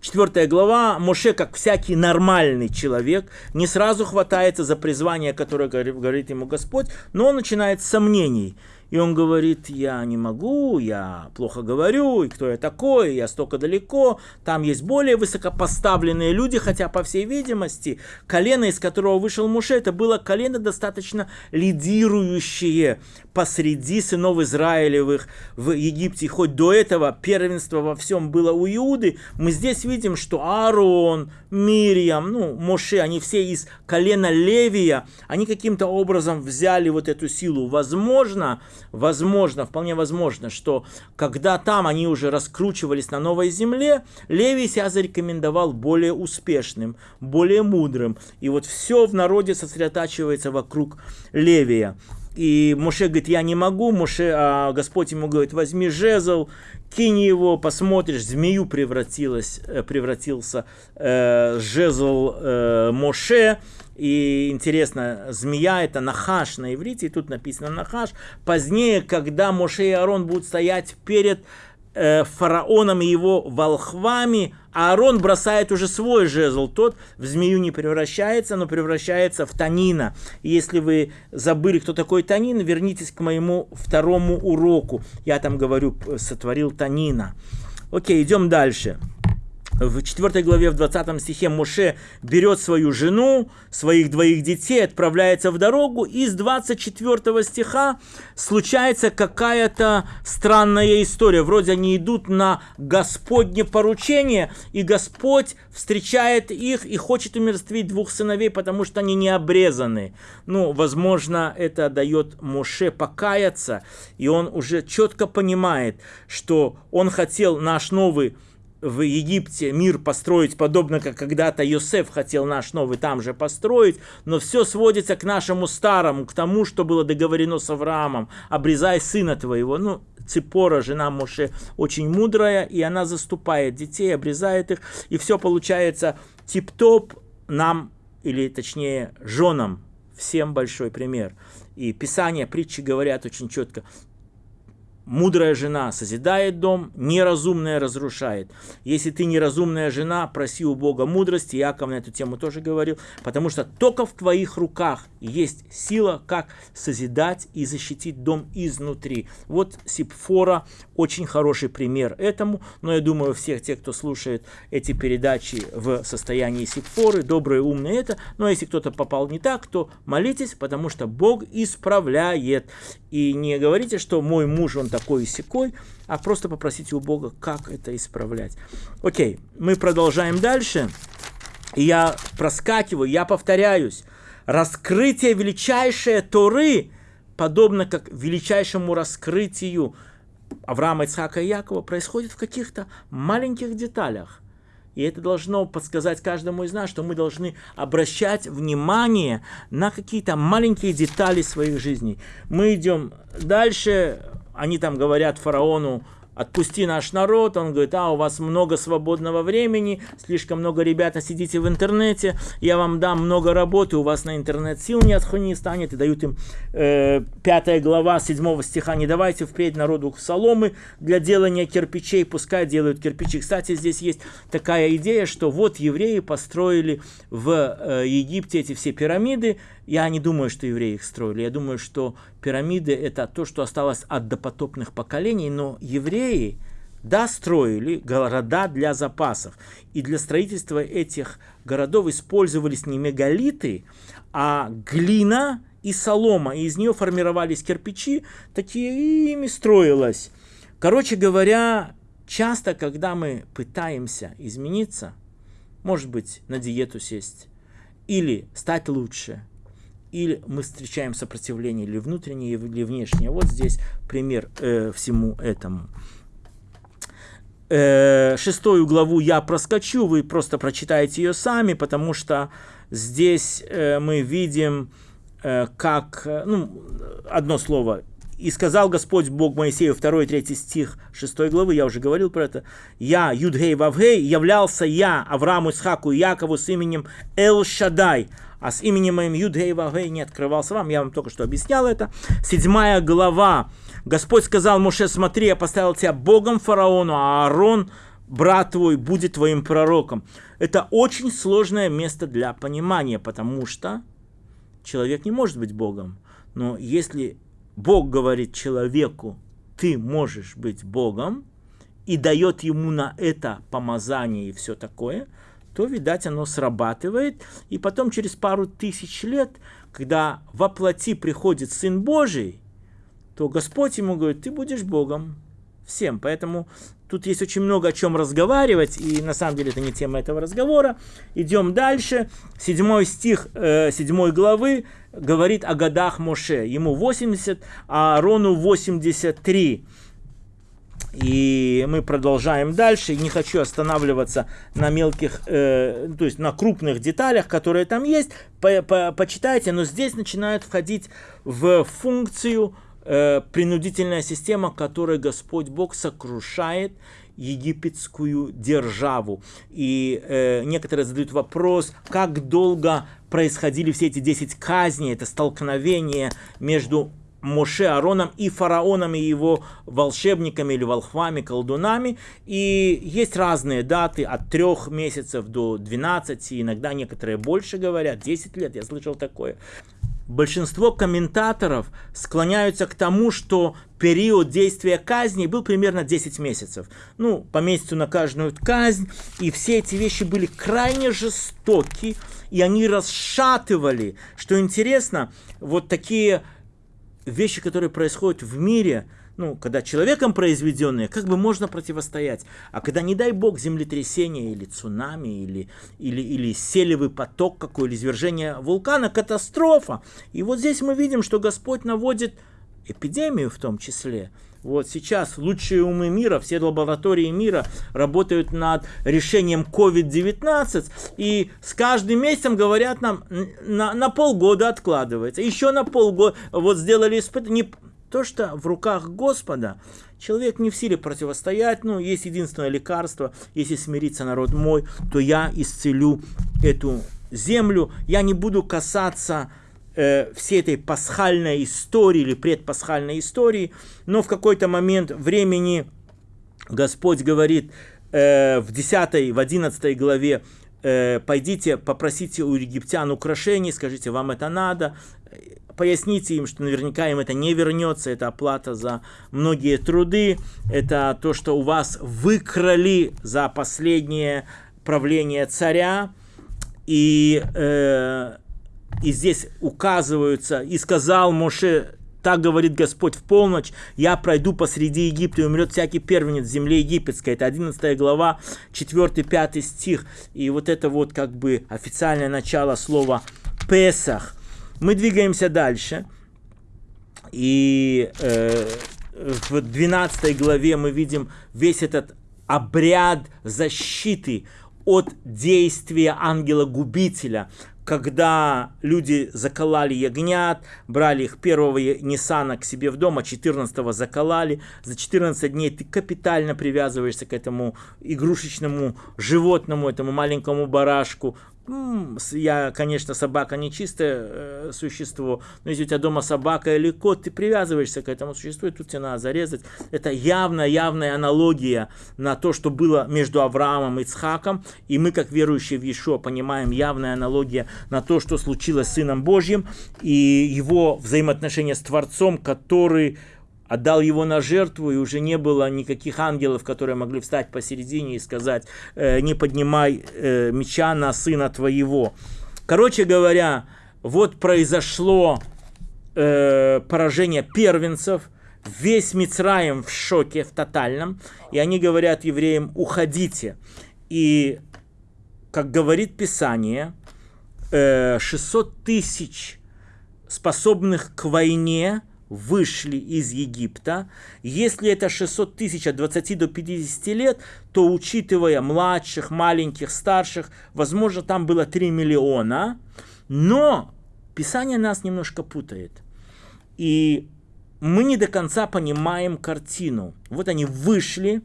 Четвертая глава. Моше, как всякий нормальный человек, не сразу хватается за призвание, которое говорит ему Господь, но он начинает с сомнений. И он говорит, я не могу, я плохо говорю, и кто я такой, я столько далеко. Там есть более высокопоставленные люди, хотя, по всей видимости, колено, из которого вышел Муше, это было колено достаточно лидирующее посреди сынов Израилевых в Египте. Хоть до этого первенство во всем было у Иуды, мы здесь видим, что Аарон, Мирьям, ну, Моше, они все из колена Левия, они каким-то образом взяли вот эту силу. Возможно, возможно, вполне возможно, что когда там они уже раскручивались на новой земле, Левий себя зарекомендовал более успешным, более мудрым. И вот все в народе сосредотачивается вокруг Левия. И Моше говорит, я не могу, Моше, а Господь ему говорит, возьми жезл, кинь его, посмотришь, змею превратилась, э, превратился э, жезл э, Моше, и интересно, змея это нахаш на иврите, и тут написано нахаш. Позднее, когда Моше и Аарон будут стоять перед э, фараоном и его волхвами, Аарон бросает уже свой жезл. Тот в змею не превращается, но превращается в танина. И если вы забыли, кто такой танин, вернитесь к моему второму уроку. Я там говорю, сотворил танина. Окей, идем дальше в 4 главе, в 20 стихе Моше берет свою жену, своих двоих детей, отправляется в дорогу, и с 24 стиха случается какая-то странная история. Вроде они идут на Господне поручение, и Господь встречает их и хочет умерствить двух сыновей, потому что они не обрезаны. Ну, возможно, это дает Моше покаяться, и он уже четко понимает, что он хотел наш новый в Египте мир построить подобно, как когда-то Йосеф хотел наш новый там же построить, но все сводится к нашему старому, к тому, что было договорено с Авраамом. Обрезай сына твоего. Ну, Ципора, жена Моше, очень мудрая, и она заступает детей, обрезает их, и все получается тип-топ, нам, или точнее женам, всем большой пример. И Писание, притчи говорят очень четко, Мудрая жена созидает дом, неразумная разрушает. Если ты неразумная жена, проси у Бога мудрости. Яков на эту тему тоже говорил. Потому что только в твоих руках есть сила, как созидать и защитить дом изнутри. Вот Сипфора очень хороший пример этому. Но я думаю, всех тех, кто слушает эти передачи в состоянии Сипфоры, добрые, умные это. Но если кто-то попал не так, то молитесь, потому что Бог исправляет. И не говорите, что мой муж, он такой и секой, а просто попросите у Бога, как это исправлять. Окей, мы продолжаем дальше. Я проскакиваю, я повторяюсь. Раскрытие величайшей Торы, подобно как величайшему раскрытию Авраама, Ицхака и Якова, происходит в каких-то маленьких деталях – и это должно подсказать каждому из нас, что мы должны обращать внимание на какие-то маленькие детали своих жизней. Мы идем дальше, они там говорят фараону, отпусти наш народ. Он говорит, а, у вас много свободного времени, слишком много ребята сидите в интернете, я вам дам много работы, у вас на интернет сил нет, не станет. И дают им э, 5 глава 7 стиха, не давайте впредь народу соломы для делания кирпичей, пускай делают кирпичи. Кстати, здесь есть такая идея, что вот евреи построили в э, Египте эти все пирамиды, я не думаю, что евреи их строили. Я думаю, что пирамиды – это то, что осталось от допотопных поколений, но евреи, да, строили города для запасов. И для строительства этих городов использовались не мегалиты, а глина и солома. И из нее формировались кирпичи, такие ими строилось. Короче говоря, часто, когда мы пытаемся измениться, может быть, на диету сесть, или стать лучше, или мы встречаем сопротивление или внутреннее, или внешнее. Вот здесь пример э, всему этому. Э, шестую главу я проскочу, вы просто прочитаете ее сами, потому что здесь э, мы видим, э, как, э, ну, одно слово, и сказал Господь Бог Моисею, 2 и 3 стих 6 главы, я уже говорил про это. Я, Юдгей Вавгей, являлся я Аврааму, Исхаку и Якову с именем Эл Шадай, а с именем моим Юдгей Вавгей не открывался вам. Я вам только что объяснял это. Седьмая глава. Господь сказал Моше, смотри, я поставил тебя Богом фараону, а Аарон, брат твой, будет твоим пророком. Это очень сложное место для понимания, потому что человек не может быть Богом. Но если Бог говорит человеку, ты можешь быть Богом, и дает ему на это помазание и все такое, то, видать, оно срабатывает. И потом, через пару тысяч лет, когда во плоти приходит Сын Божий, то Господь ему говорит, ты будешь Богом всем. Поэтому тут есть очень много о чем разговаривать, и на самом деле это не тема этого разговора. Идем дальше. Седьмой стих э, седьмой главы говорит о годах Моше. Ему 80, а Аарону 83. И мы продолжаем дальше. Не хочу останавливаться на мелких, э, то есть на крупных деталях, которые там есть. По -по Почитайте, но здесь начинают входить в функцию э, принудительная система, которой Господь Бог сокрушает египетскую державу. И э, некоторые задают вопрос, как долго происходили все эти 10 казней, это столкновение между Моше Ароном и фараоном и его волшебниками или волхвами, колдунами. И есть разные даты от трех месяцев до 12, иногда некоторые больше говорят, 10 лет, я слышал такое. Большинство комментаторов склоняются к тому, что период действия казни был примерно 10 месяцев. Ну, по месяцу на каждую казнь. И все эти вещи были крайне жестоки, и они расшатывали. Что интересно, вот такие вещи, которые происходят в мире, ну, когда человеком произведенные, как бы можно противостоять. А когда, не дай бог, землетрясение или цунами, или, или, или селевый поток какой, или извержение вулкана, катастрофа. И вот здесь мы видим, что Господь наводит эпидемию в том числе. Вот сейчас лучшие умы мира, все лаборатории мира работают над решением COVID-19, и с каждым месяцем говорят нам, на, на полгода откладывается, еще на полгода, вот сделали испытание, то, что в руках Господа, человек не в силе противостоять, ну, есть единственное лекарство, если смириться народ мой, то я исцелю эту землю. Я не буду касаться э, всей этой пасхальной истории или предпасхальной истории, но в какой-то момент времени Господь говорит э, в 10, в 11 главе, э, пойдите, попросите у египтян украшений, скажите, вам это надо, поясните им, что наверняка им это не вернется, это оплата за многие труды, это то, что у вас выкрали за последнее правление царя, и, э, и здесь указываются, и сказал Моше, так говорит Господь в полночь, я пройду посреди Египта, и умрет всякий первенец в земле египетской. Это 11 глава, 4-5 стих. И вот это вот как бы официальное начало слова Песах. Мы двигаемся дальше. И э, в 12 главе мы видим весь этот обряд защиты от действия ангела-губителя, когда люди заколали ягнят, брали их первого Ниссана к себе в дом, а 14 заколали. За 14 дней ты капитально привязываешься к этому игрушечному животному, этому маленькому барашку, я, конечно, собака не чистое э, существо, но если у тебя дома собака или кот, ты привязываешься к этому существу, и тут тебе надо зарезать. Это явная, явная аналогия на то, что было между Авраамом и Ицхаком, и мы, как верующие в Ешо, понимаем явная аналогия на то, что случилось с Сыном Божьим, и его взаимоотношения с Творцом, который отдал его на жертву, и уже не было никаких ангелов, которые могли встать посередине и сказать, э, не поднимай э, меча на сына твоего. Короче говоря, вот произошло э, поражение первенцев, весь Мицраем в шоке, в тотальном, и они говорят евреям, уходите. И, как говорит Писание, 600 тысяч способных к войне – вышли из Египта. Если это 600 тысяч от 20 до 50 лет, то учитывая младших, маленьких, старших, возможно, там было 3 миллиона. Но Писание нас немножко путает. И мы не до конца понимаем картину. Вот они вышли,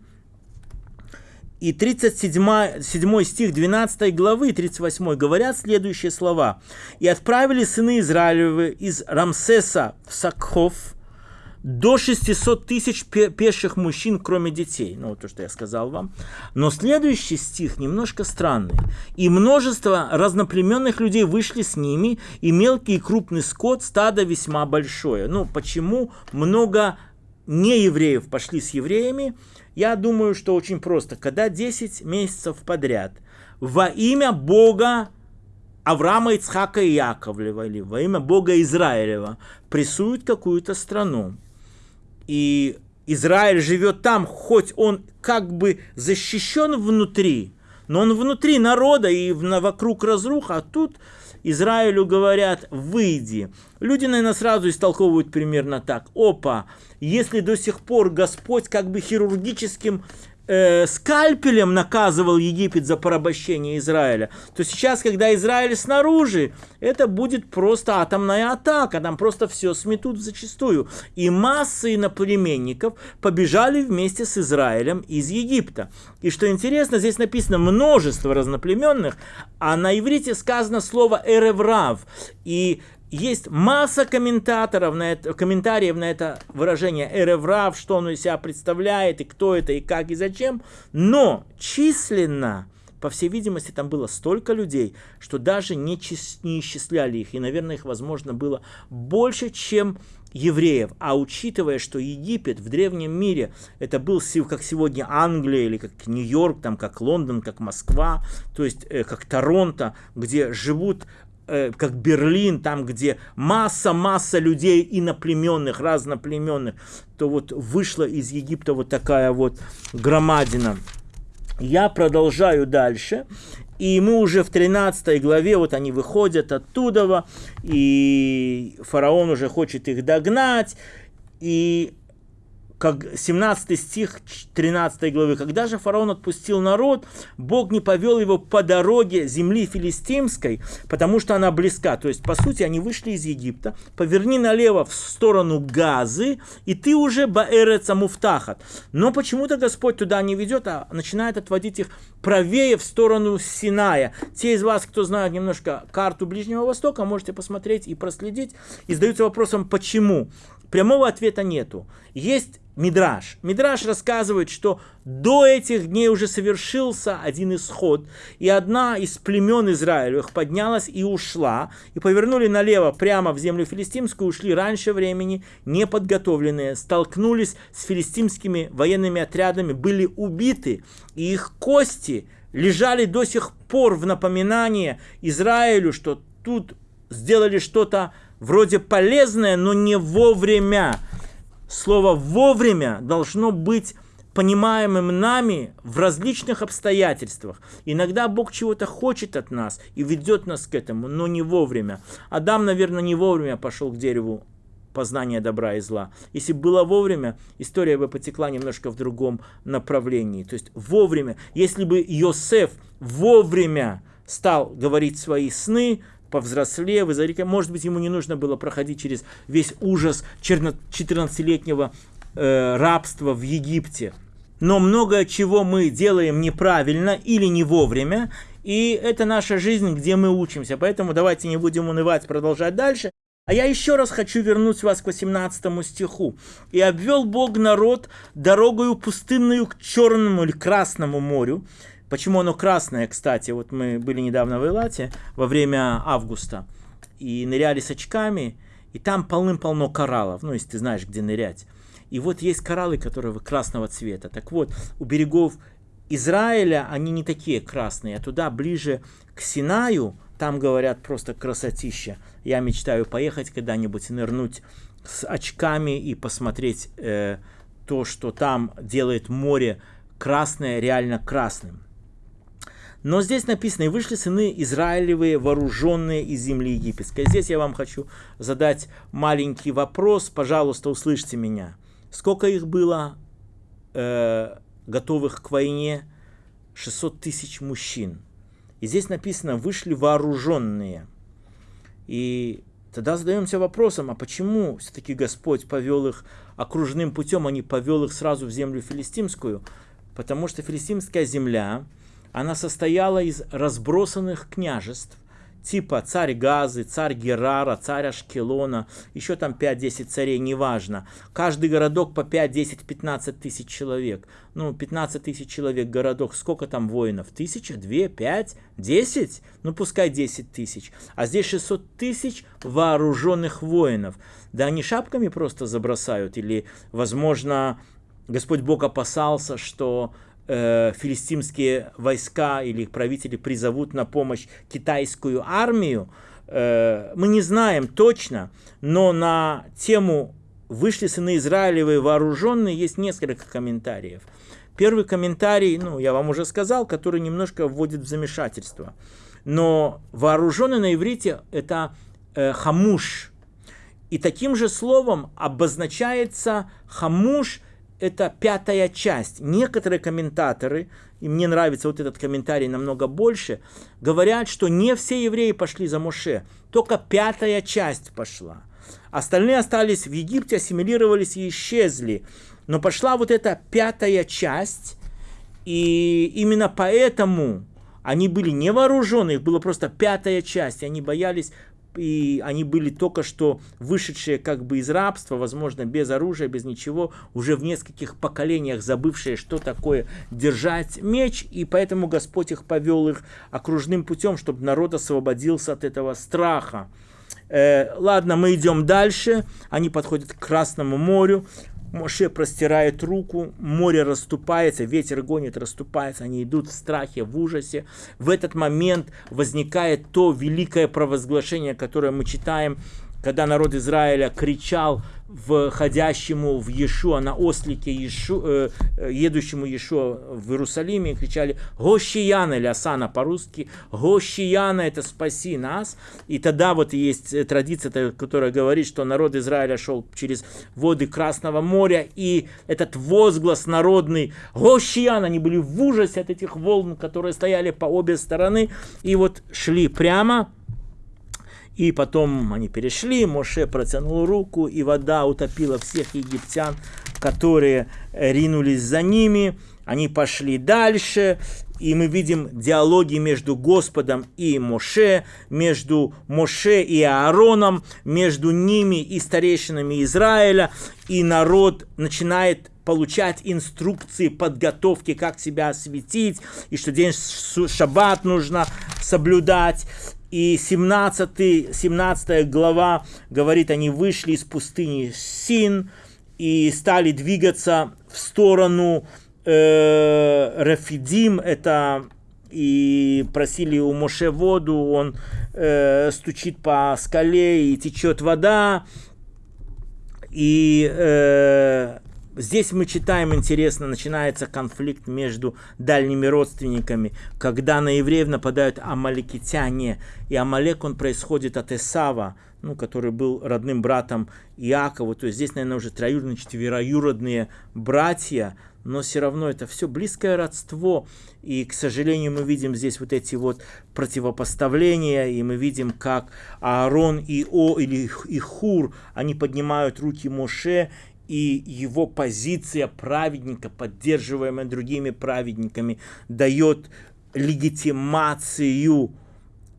и 37 7 стих 12 главы 38 говорят следующие слова. «И отправили сыны Израилевы из Рамсеса в Сакхов до 600 тысяч пеших мужчин, кроме детей». Ну, то, что я сказал вам. Но следующий стих немножко странный. «И множество разноплеменных людей вышли с ними, и мелкий и крупный скот, стадо весьма большое». Ну, почему много неевреев пошли с евреями? Я думаю, что очень просто. Когда 10 месяцев подряд во имя Бога Авраама, Ицхака и Яковлева, или во имя Бога Израилева, прессуют какую-то страну, и Израиль живет там, хоть он как бы защищен внутри, но он внутри народа и вокруг разруха, а тут Израилю говорят «выйди». Люди, наверное, сразу истолковывают примерно так. Опа, если до сих пор Господь как бы хирургическим э, скальпелем наказывал Египет за порабощение Израиля, то сейчас, когда Израиль снаружи, это будет просто атомная атака, там просто все сметут зачастую. И массы иноплеменников побежали вместе с Израилем из Египта. И что интересно, здесь написано множество разноплеменных, а на иврите сказано слово «эреврав». И есть масса комментаторов на это, комментариев на это выражение «эреврав», что оно из себя представляет, и кто это, и как, и зачем. Но численно, по всей видимости, там было столько людей, что даже не, чис- не исчисляли их. И, наверное, их, возможно, было больше, чем евреев. А учитывая, что Египет в древнем мире это был как сегодня Англия или как Нью-Йорк, там как Лондон, как Москва, то есть э, как Торонто, где живут Э, как Берлин, там, где масса-масса людей иноплеменных, разноплеменных, то вот вышла из Египта вот такая вот громадина. Я продолжаю дальше. И мы уже в 13 главе, вот они выходят оттуда, и фараон уже хочет их догнать. И как 17 стих 13 главы. «Когда же фараон отпустил народ, Бог не повел его по дороге земли филистимской, потому что она близка». То есть, по сути, они вышли из Египта, поверни налево в сторону Газы, и ты уже Баэреца Муфтахат. Но почему-то Господь туда не ведет, а начинает отводить их правее в сторону Синая. Те из вас, кто знает немножко карту Ближнего Востока, можете посмотреть и проследить. И задаются вопросом, почему? Прямого ответа нету. Есть Мидраш. Мидраш рассказывает, что до этих дней уже совершился один исход, и одна из племен Израилевых поднялась и ушла, и повернули налево прямо в землю филистимскую, ушли раньше времени, неподготовленные, столкнулись с филистимскими военными отрядами, были убиты, и их кости лежали до сих пор в напоминание Израилю, что тут сделали что-то вроде полезное, но не вовремя. Слово «вовремя» должно быть понимаемым нами в различных обстоятельствах. Иногда Бог чего-то хочет от нас и ведет нас к этому, но не вовремя. Адам, наверное, не вовремя пошел к дереву познания добра и зла. Если было вовремя, история бы потекла немножко в другом направлении. То есть вовремя. Если бы Йосеф вовремя стал говорить свои сны, повзрослев, и может быть, ему не нужно было проходить через весь ужас 14-летнего э, рабства в Египте. Но многое чего мы делаем неправильно или не вовремя, и это наша жизнь, где мы учимся. Поэтому давайте не будем унывать, продолжать дальше. А я еще раз хочу вернуть вас к 18 стиху. «И обвел Бог народ дорогою пустынную к Черному или Красному морю, Почему оно красное, кстати? Вот мы были недавно в Элате во время августа и ныряли с очками, и там полным-полно кораллов, ну, если ты знаешь, где нырять. И вот есть кораллы, которые красного цвета. Так вот, у берегов Израиля они не такие красные, а туда ближе к Синаю, там говорят просто красотища. Я мечтаю поехать когда-нибудь, нырнуть с очками и посмотреть э, то, что там делает море красное, реально красным. Но здесь написано, и вышли сыны Израилевые, вооруженные из земли египетской. Здесь я вам хочу задать маленький вопрос, пожалуйста, услышьте меня. Сколько их было э, готовых к войне? 600 тысяч мужчин. И здесь написано, вышли вооруженные. И тогда задаемся вопросом, а почему все-таки Господь повел их окружным путем, а не повел их сразу в землю филистимскую? Потому что филистимская земля, она состояла из разбросанных княжеств, типа царь Газы, царь Герара, царь Ашкелона, еще там 5-10 царей, неважно. Каждый городок по 5, 10, 15 тысяч человек. Ну, 15 тысяч человек городок, сколько там воинов? Тысяча, две, пять, десять? Ну, пускай 10 тысяч. А здесь 600 тысяч вооруженных воинов. Да они шапками просто забросают, или, возможно, Господь Бог опасался, что э, филистимские войска или их правители призовут на помощь китайскую армию, э, мы не знаем точно, но на тему «Вышли сыны Израилевые вооруженные» есть несколько комментариев. Первый комментарий, ну, я вам уже сказал, который немножко вводит в замешательство. Но вооруженный на иврите – это э, хамуш. И таким же словом обозначается хамуш – это пятая часть. Некоторые комментаторы, и мне нравится вот этот комментарий намного больше, говорят, что не все евреи пошли за Моше, только пятая часть пошла. Остальные остались в Египте, ассимилировались и исчезли. Но пошла вот эта пятая часть, и именно поэтому они были не вооружены, их была просто пятая часть, и они боялись и они были только что вышедшие как бы из рабства, возможно, без оружия, без ничего, уже в нескольких поколениях забывшие, что такое держать меч, и поэтому Господь их повел их окружным путем, чтобы народ освободился от этого страха. Э, ладно, мы идем дальше. Они подходят к Красному морю. Моше простирает руку, море расступается, ветер гонит, расступается, они идут в страхе, в ужасе. В этот момент возникает то великое провозглашение, которое мы читаем когда народ Израиля кричал входящему в Иешуа на ослике, Иешу, э, э, едущему Иешуа в Иерусалиме, кричали «Гощияна» или «Асана» по-русски. «Гощияна» — это «спаси нас». И тогда вот есть традиция, которая говорит, что народ Израиля шел через воды Красного моря, и этот возглас народный «Гощияна» они были в ужасе от этих волн, которые стояли по обе стороны, и вот шли прямо, и потом они перешли, Моше протянул руку, и вода утопила всех египтян, которые ринулись за ними. Они пошли дальше, и мы видим диалоги между Господом и Моше, между Моше и Аароном, между ними и старейшинами Израиля, и народ начинает получать инструкции подготовки, как себя осветить, и что день шаббат нужно соблюдать. И 17, 17 глава говорит, они вышли из пустыни Син и стали двигаться в сторону э, Рафидим, это и просили у Моше воду, он э, стучит по скале и течет вода. И э, Здесь мы читаем, интересно, начинается конфликт между дальними родственниками, когда на евреев нападают амаликитяне, и Амалек, он происходит от Эсава, ну, который был родным братом Иакову, то есть здесь, наверное, уже троюродные, четвероюродные братья, но все равно это все близкое родство, и, к сожалению, мы видим здесь вот эти вот противопоставления, и мы видим, как Аарон и О или и Хур, они поднимают руки Моше, и его позиция праведника, поддерживаемая другими праведниками, дает легитимацию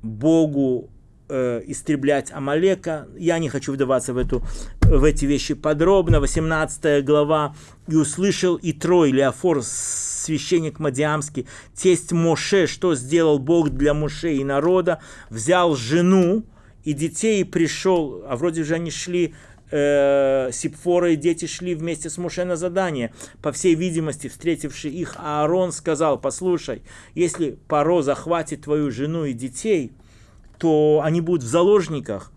Богу э, истреблять Амалека. Я не хочу вдаваться в, эту, в эти вещи подробно. 18 глава. «И услышал и Трой, Леофор, священник Мадиамский, тесть Моше, что сделал Бог для Моше и народа, взял жену и детей и пришел, а вроде же они шли э, Сипфора и дети шли вместе с Муше на задание. По всей видимости, встретивший их Аарон сказал, послушай, если Паро захватит твою жену и детей, то они будут в заложниках,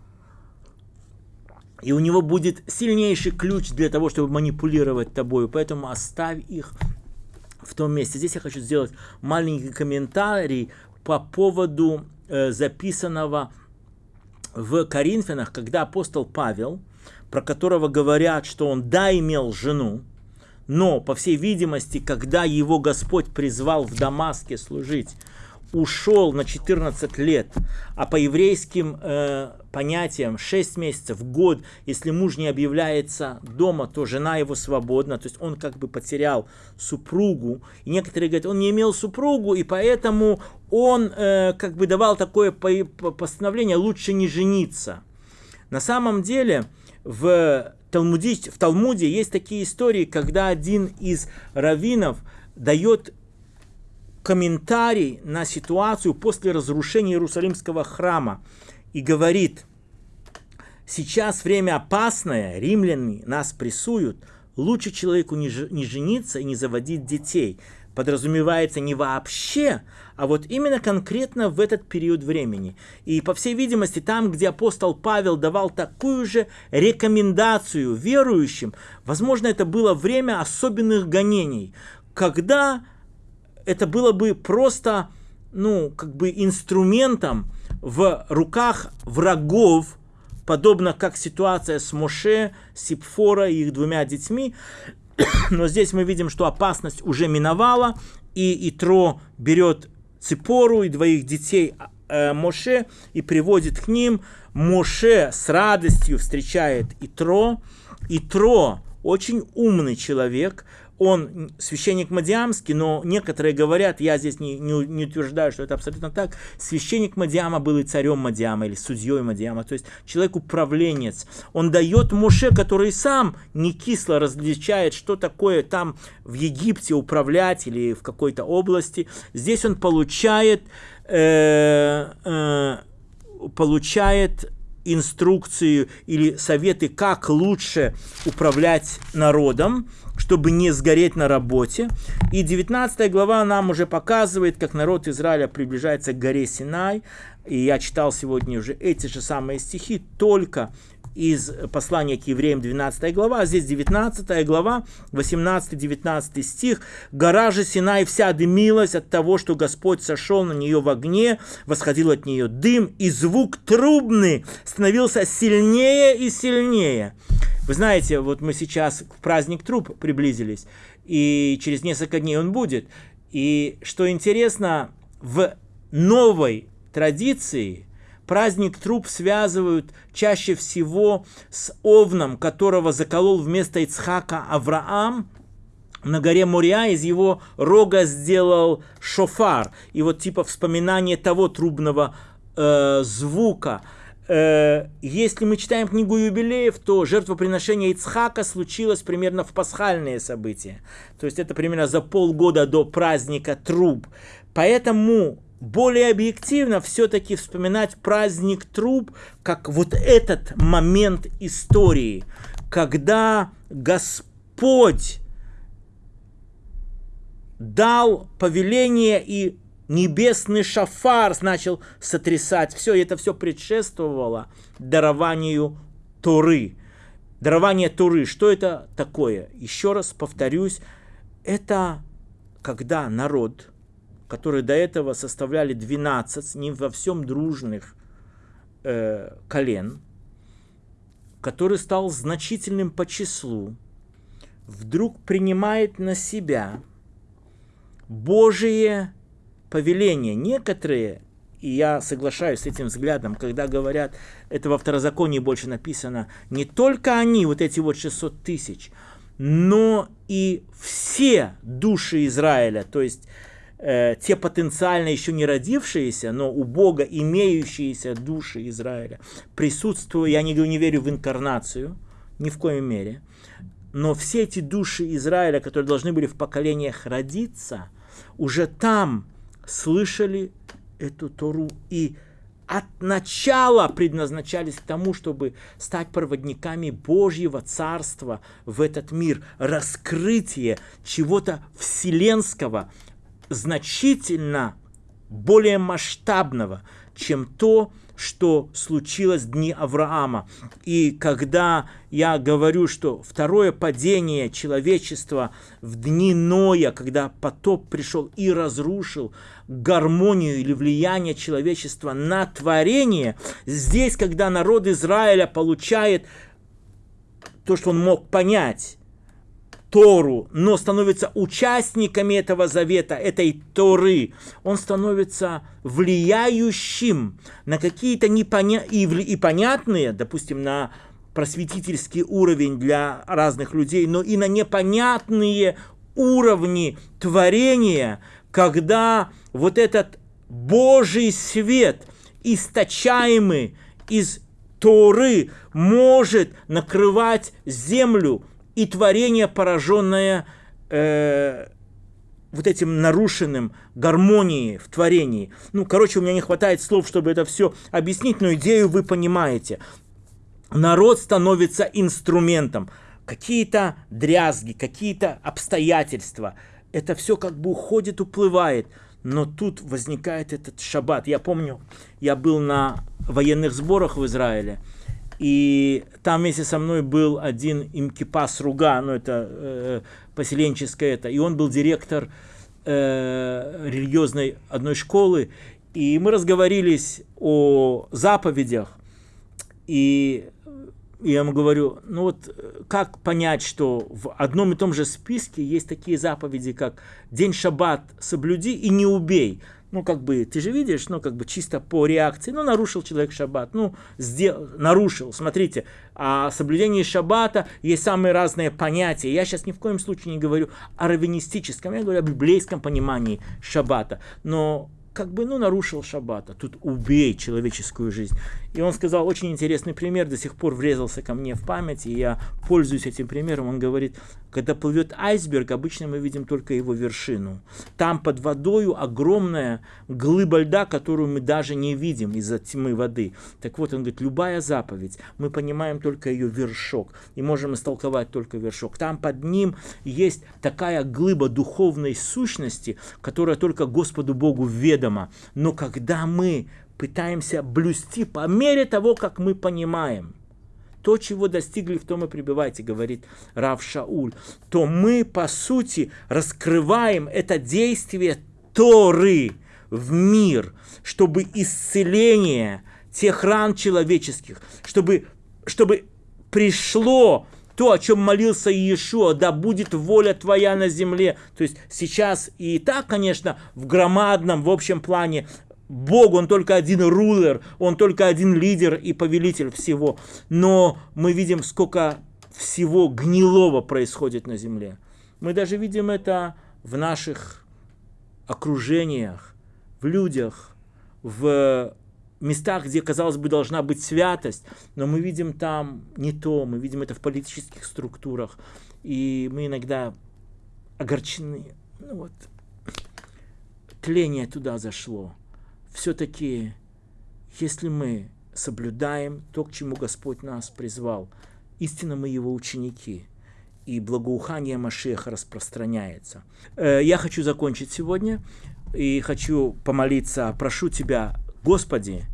и у него будет сильнейший ключ для того, чтобы манипулировать тобой, поэтому оставь их в том месте. Здесь я хочу сделать маленький комментарий по поводу э, записанного в Коринфянах, когда апостол Павел про которого говорят, что он да имел жену, но, по всей видимости, когда его Господь призвал в Дамаске служить, ушел на 14 лет, а по еврейским э, понятиям 6 месяцев, год, если муж не объявляется дома, то жена его свободна, то есть он как бы потерял супругу. И некоторые говорят, он не имел супругу, и поэтому он э, как бы давал такое постановление, лучше не жениться. На самом деле, в, Талмуде, в Талмуде есть такие истории, когда один из раввинов дает комментарий на ситуацию после разрушения Иерусалимского храма и говорит, сейчас время опасное, римляне нас прессуют, лучше человеку не жениться и не заводить детей – подразумевается не вообще, а вот именно конкретно в этот период времени. И, по всей видимости, там, где апостол Павел давал такую же рекомендацию верующим, возможно, это было время особенных гонений, когда это было бы просто, ну, как бы инструментом в руках врагов, подобно как ситуация с Моше, Сипфора и их двумя детьми, Но здесь мы видим, что опасность уже миновала, и Итро берет Ципору и двоих детей э, Моше и приводит к ним. Моше с радостью встречает Итро. Итро очень умный человек, он священник Мадиамский, но некоторые говорят, я здесь не, не, не утверждаю, что это абсолютно так, священник Мадиама был и царем Мадиама, или судьей Мадиама, то есть человек-управленец. Он дает Моше, который сам не кисло различает, что такое там в Египте управлять или в какой-то области. Здесь он получает, э, э, получает инструкцию или советы, как лучше управлять народом, чтобы не сгореть на работе. И 19 глава нам уже показывает, как народ Израиля приближается к горе Синай. И я читал сегодня уже эти же самые стихи, только из послания к евреям 12 глава, а здесь 19 глава, 18-19 стих. «Гора же Синай вся дымилась от того, что Господь сошел на нее в огне, восходил от нее дым, и звук трубный становился сильнее и сильнее». Вы знаете, вот мы сейчас к праздник труб приблизились, и через несколько дней он будет. И что интересно, в новой традиции праздник труп связывают чаще всего с овном, которого заколол вместо Ицхака Авраам, на горе Мория из его рога сделал шофар. И вот типа вспоминание того трубного э, звука. Э, если мы читаем книгу юбилеев, то жертвоприношение Ицхака случилось примерно в пасхальные события. То есть это примерно за полгода до праздника труб. Поэтому более объективно все-таки вспоминать праздник труб как вот этот момент истории, когда Господь дал повеление и небесный шафар начал сотрясать. Все это все предшествовало дарованию Торы. Дарование Торы. Что это такое? Еще раз повторюсь, это когда народ которые до этого составляли 12, не во всем дружных э, колен, который стал значительным по числу, вдруг принимает на себя Божие повеление. Некоторые, и я соглашаюсь с этим взглядом, когда говорят, это во второзаконии больше написано, не только они, вот эти вот 600 тысяч, но и все души Израиля, то есть э, те потенциально еще не родившиеся, но у Бога имеющиеся души Израиля. Присутствуют, я не, не верю в инкарнацию, ни в коем мере, но все эти души Израиля, которые должны были в поколениях родиться, уже там слышали эту Тору и от начала предназначались к тому, чтобы стать проводниками Божьего Царства в этот мир, раскрытие чего-то вселенского, значительно более масштабного, чем то, что случилось в дни Авраама. И когда я говорю, что второе падение человечества в дни Ноя, когда потоп пришел и разрушил гармонию или влияние человечества на творение, здесь, когда народ Израиля получает то, что он мог понять, Тору, но становится участниками этого завета, этой Торы, он становится влияющим на какие-то непоня... и, и понятные, допустим, на просветительский уровень для разных людей, но и на непонятные уровни творения, когда вот этот Божий свет, источаемый из Торы, может накрывать землю и творение, пораженное э, вот этим нарушенным гармонией в творении. Ну, короче, у меня не хватает слов, чтобы это все объяснить, но идею вы понимаете. Народ становится инструментом. Какие-то дрязги, какие-то обстоятельства. Это все как бы уходит, уплывает. Но тут возникает этот шаббат. Я помню, я был на военных сборах в Израиле – и там вместе со мной был один Имкипас Руга, ну это э, поселенческое это, и он был директор э, религиозной одной школы, и мы разговорились о заповедях, и я ему говорю, ну вот как понять, что в одном и том же списке есть такие заповеди, как день шаббат соблюди и не убей ну, как бы, ты же видишь, ну, как бы, чисто по реакции, ну, нарушил человек шаббат, ну, сделал, нарушил, смотрите, о соблюдении шаббата есть самые разные понятия. Я сейчас ни в коем случае не говорю о раввинистическом, я говорю о библейском понимании шаббата, но как бы, ну, нарушил шаббата, тут убей человеческую жизнь. И он сказал очень интересный пример, до сих пор врезался ко мне в память, и я пользуюсь этим примером. Он говорит, когда плывет айсберг, обычно мы видим только его вершину. Там под водою огромная глыба льда, которую мы даже не видим из-за тьмы воды. Так вот, он говорит, любая заповедь, мы понимаем только ее вершок, и можем истолковать только вершок. Там под ним есть такая глыба духовной сущности, которая только Господу Богу ведома. Но когда мы пытаемся блюсти по мере того, как мы понимаем. то, чего достигли, в том и пребывайте, говорит Рав Шауль, то мы, по сути, раскрываем это действие Торы в мир, чтобы исцеление тех ран человеческих, чтобы, чтобы пришло то, о чем молился Иешуа, да будет воля твоя на земле. То есть сейчас и так, конечно, в громадном, в общем плане, Бог, Он только один рулер, Он только один лидер и повелитель всего. Но мы видим, сколько всего гнилого происходит на земле. Мы даже видим это в наших окружениях, в людях, в местах, где, казалось бы, должна быть святость, но мы видим там не то, мы видим это в политических структурах, и мы иногда огорчены. Ну вот, тление туда зашло. Все-таки, если мы соблюдаем то, к чему Господь нас призвал, истинно мы его ученики, и благоухание Машеха распространяется. Э, я хочу закончить сегодня и хочу помолиться, прошу Тебя, Господи,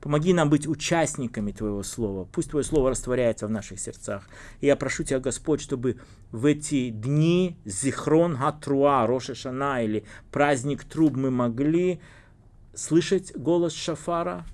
помоги нам быть участниками Твоего Слова. Пусть Твое Слово растворяется в наших сердцах. И я прошу Тебя, Господь, чтобы в эти дни Зихрон Хатруа, Роша Шана или праздник труб мы могли слышать голос Шафара,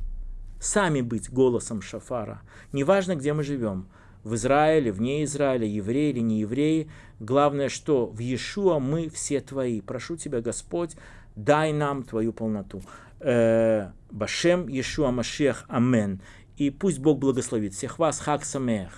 сами быть голосом Шафара. Неважно, где мы живем, в Израиле, вне Израиля, евреи или не евреи. Главное, что в Иешуа мы все Твои. Прошу Тебя, Господь, дай нам Твою полноту. Э, Башем Иешуа Машех. Амен. И пусть Бог благословит всех вас. Хак Самех.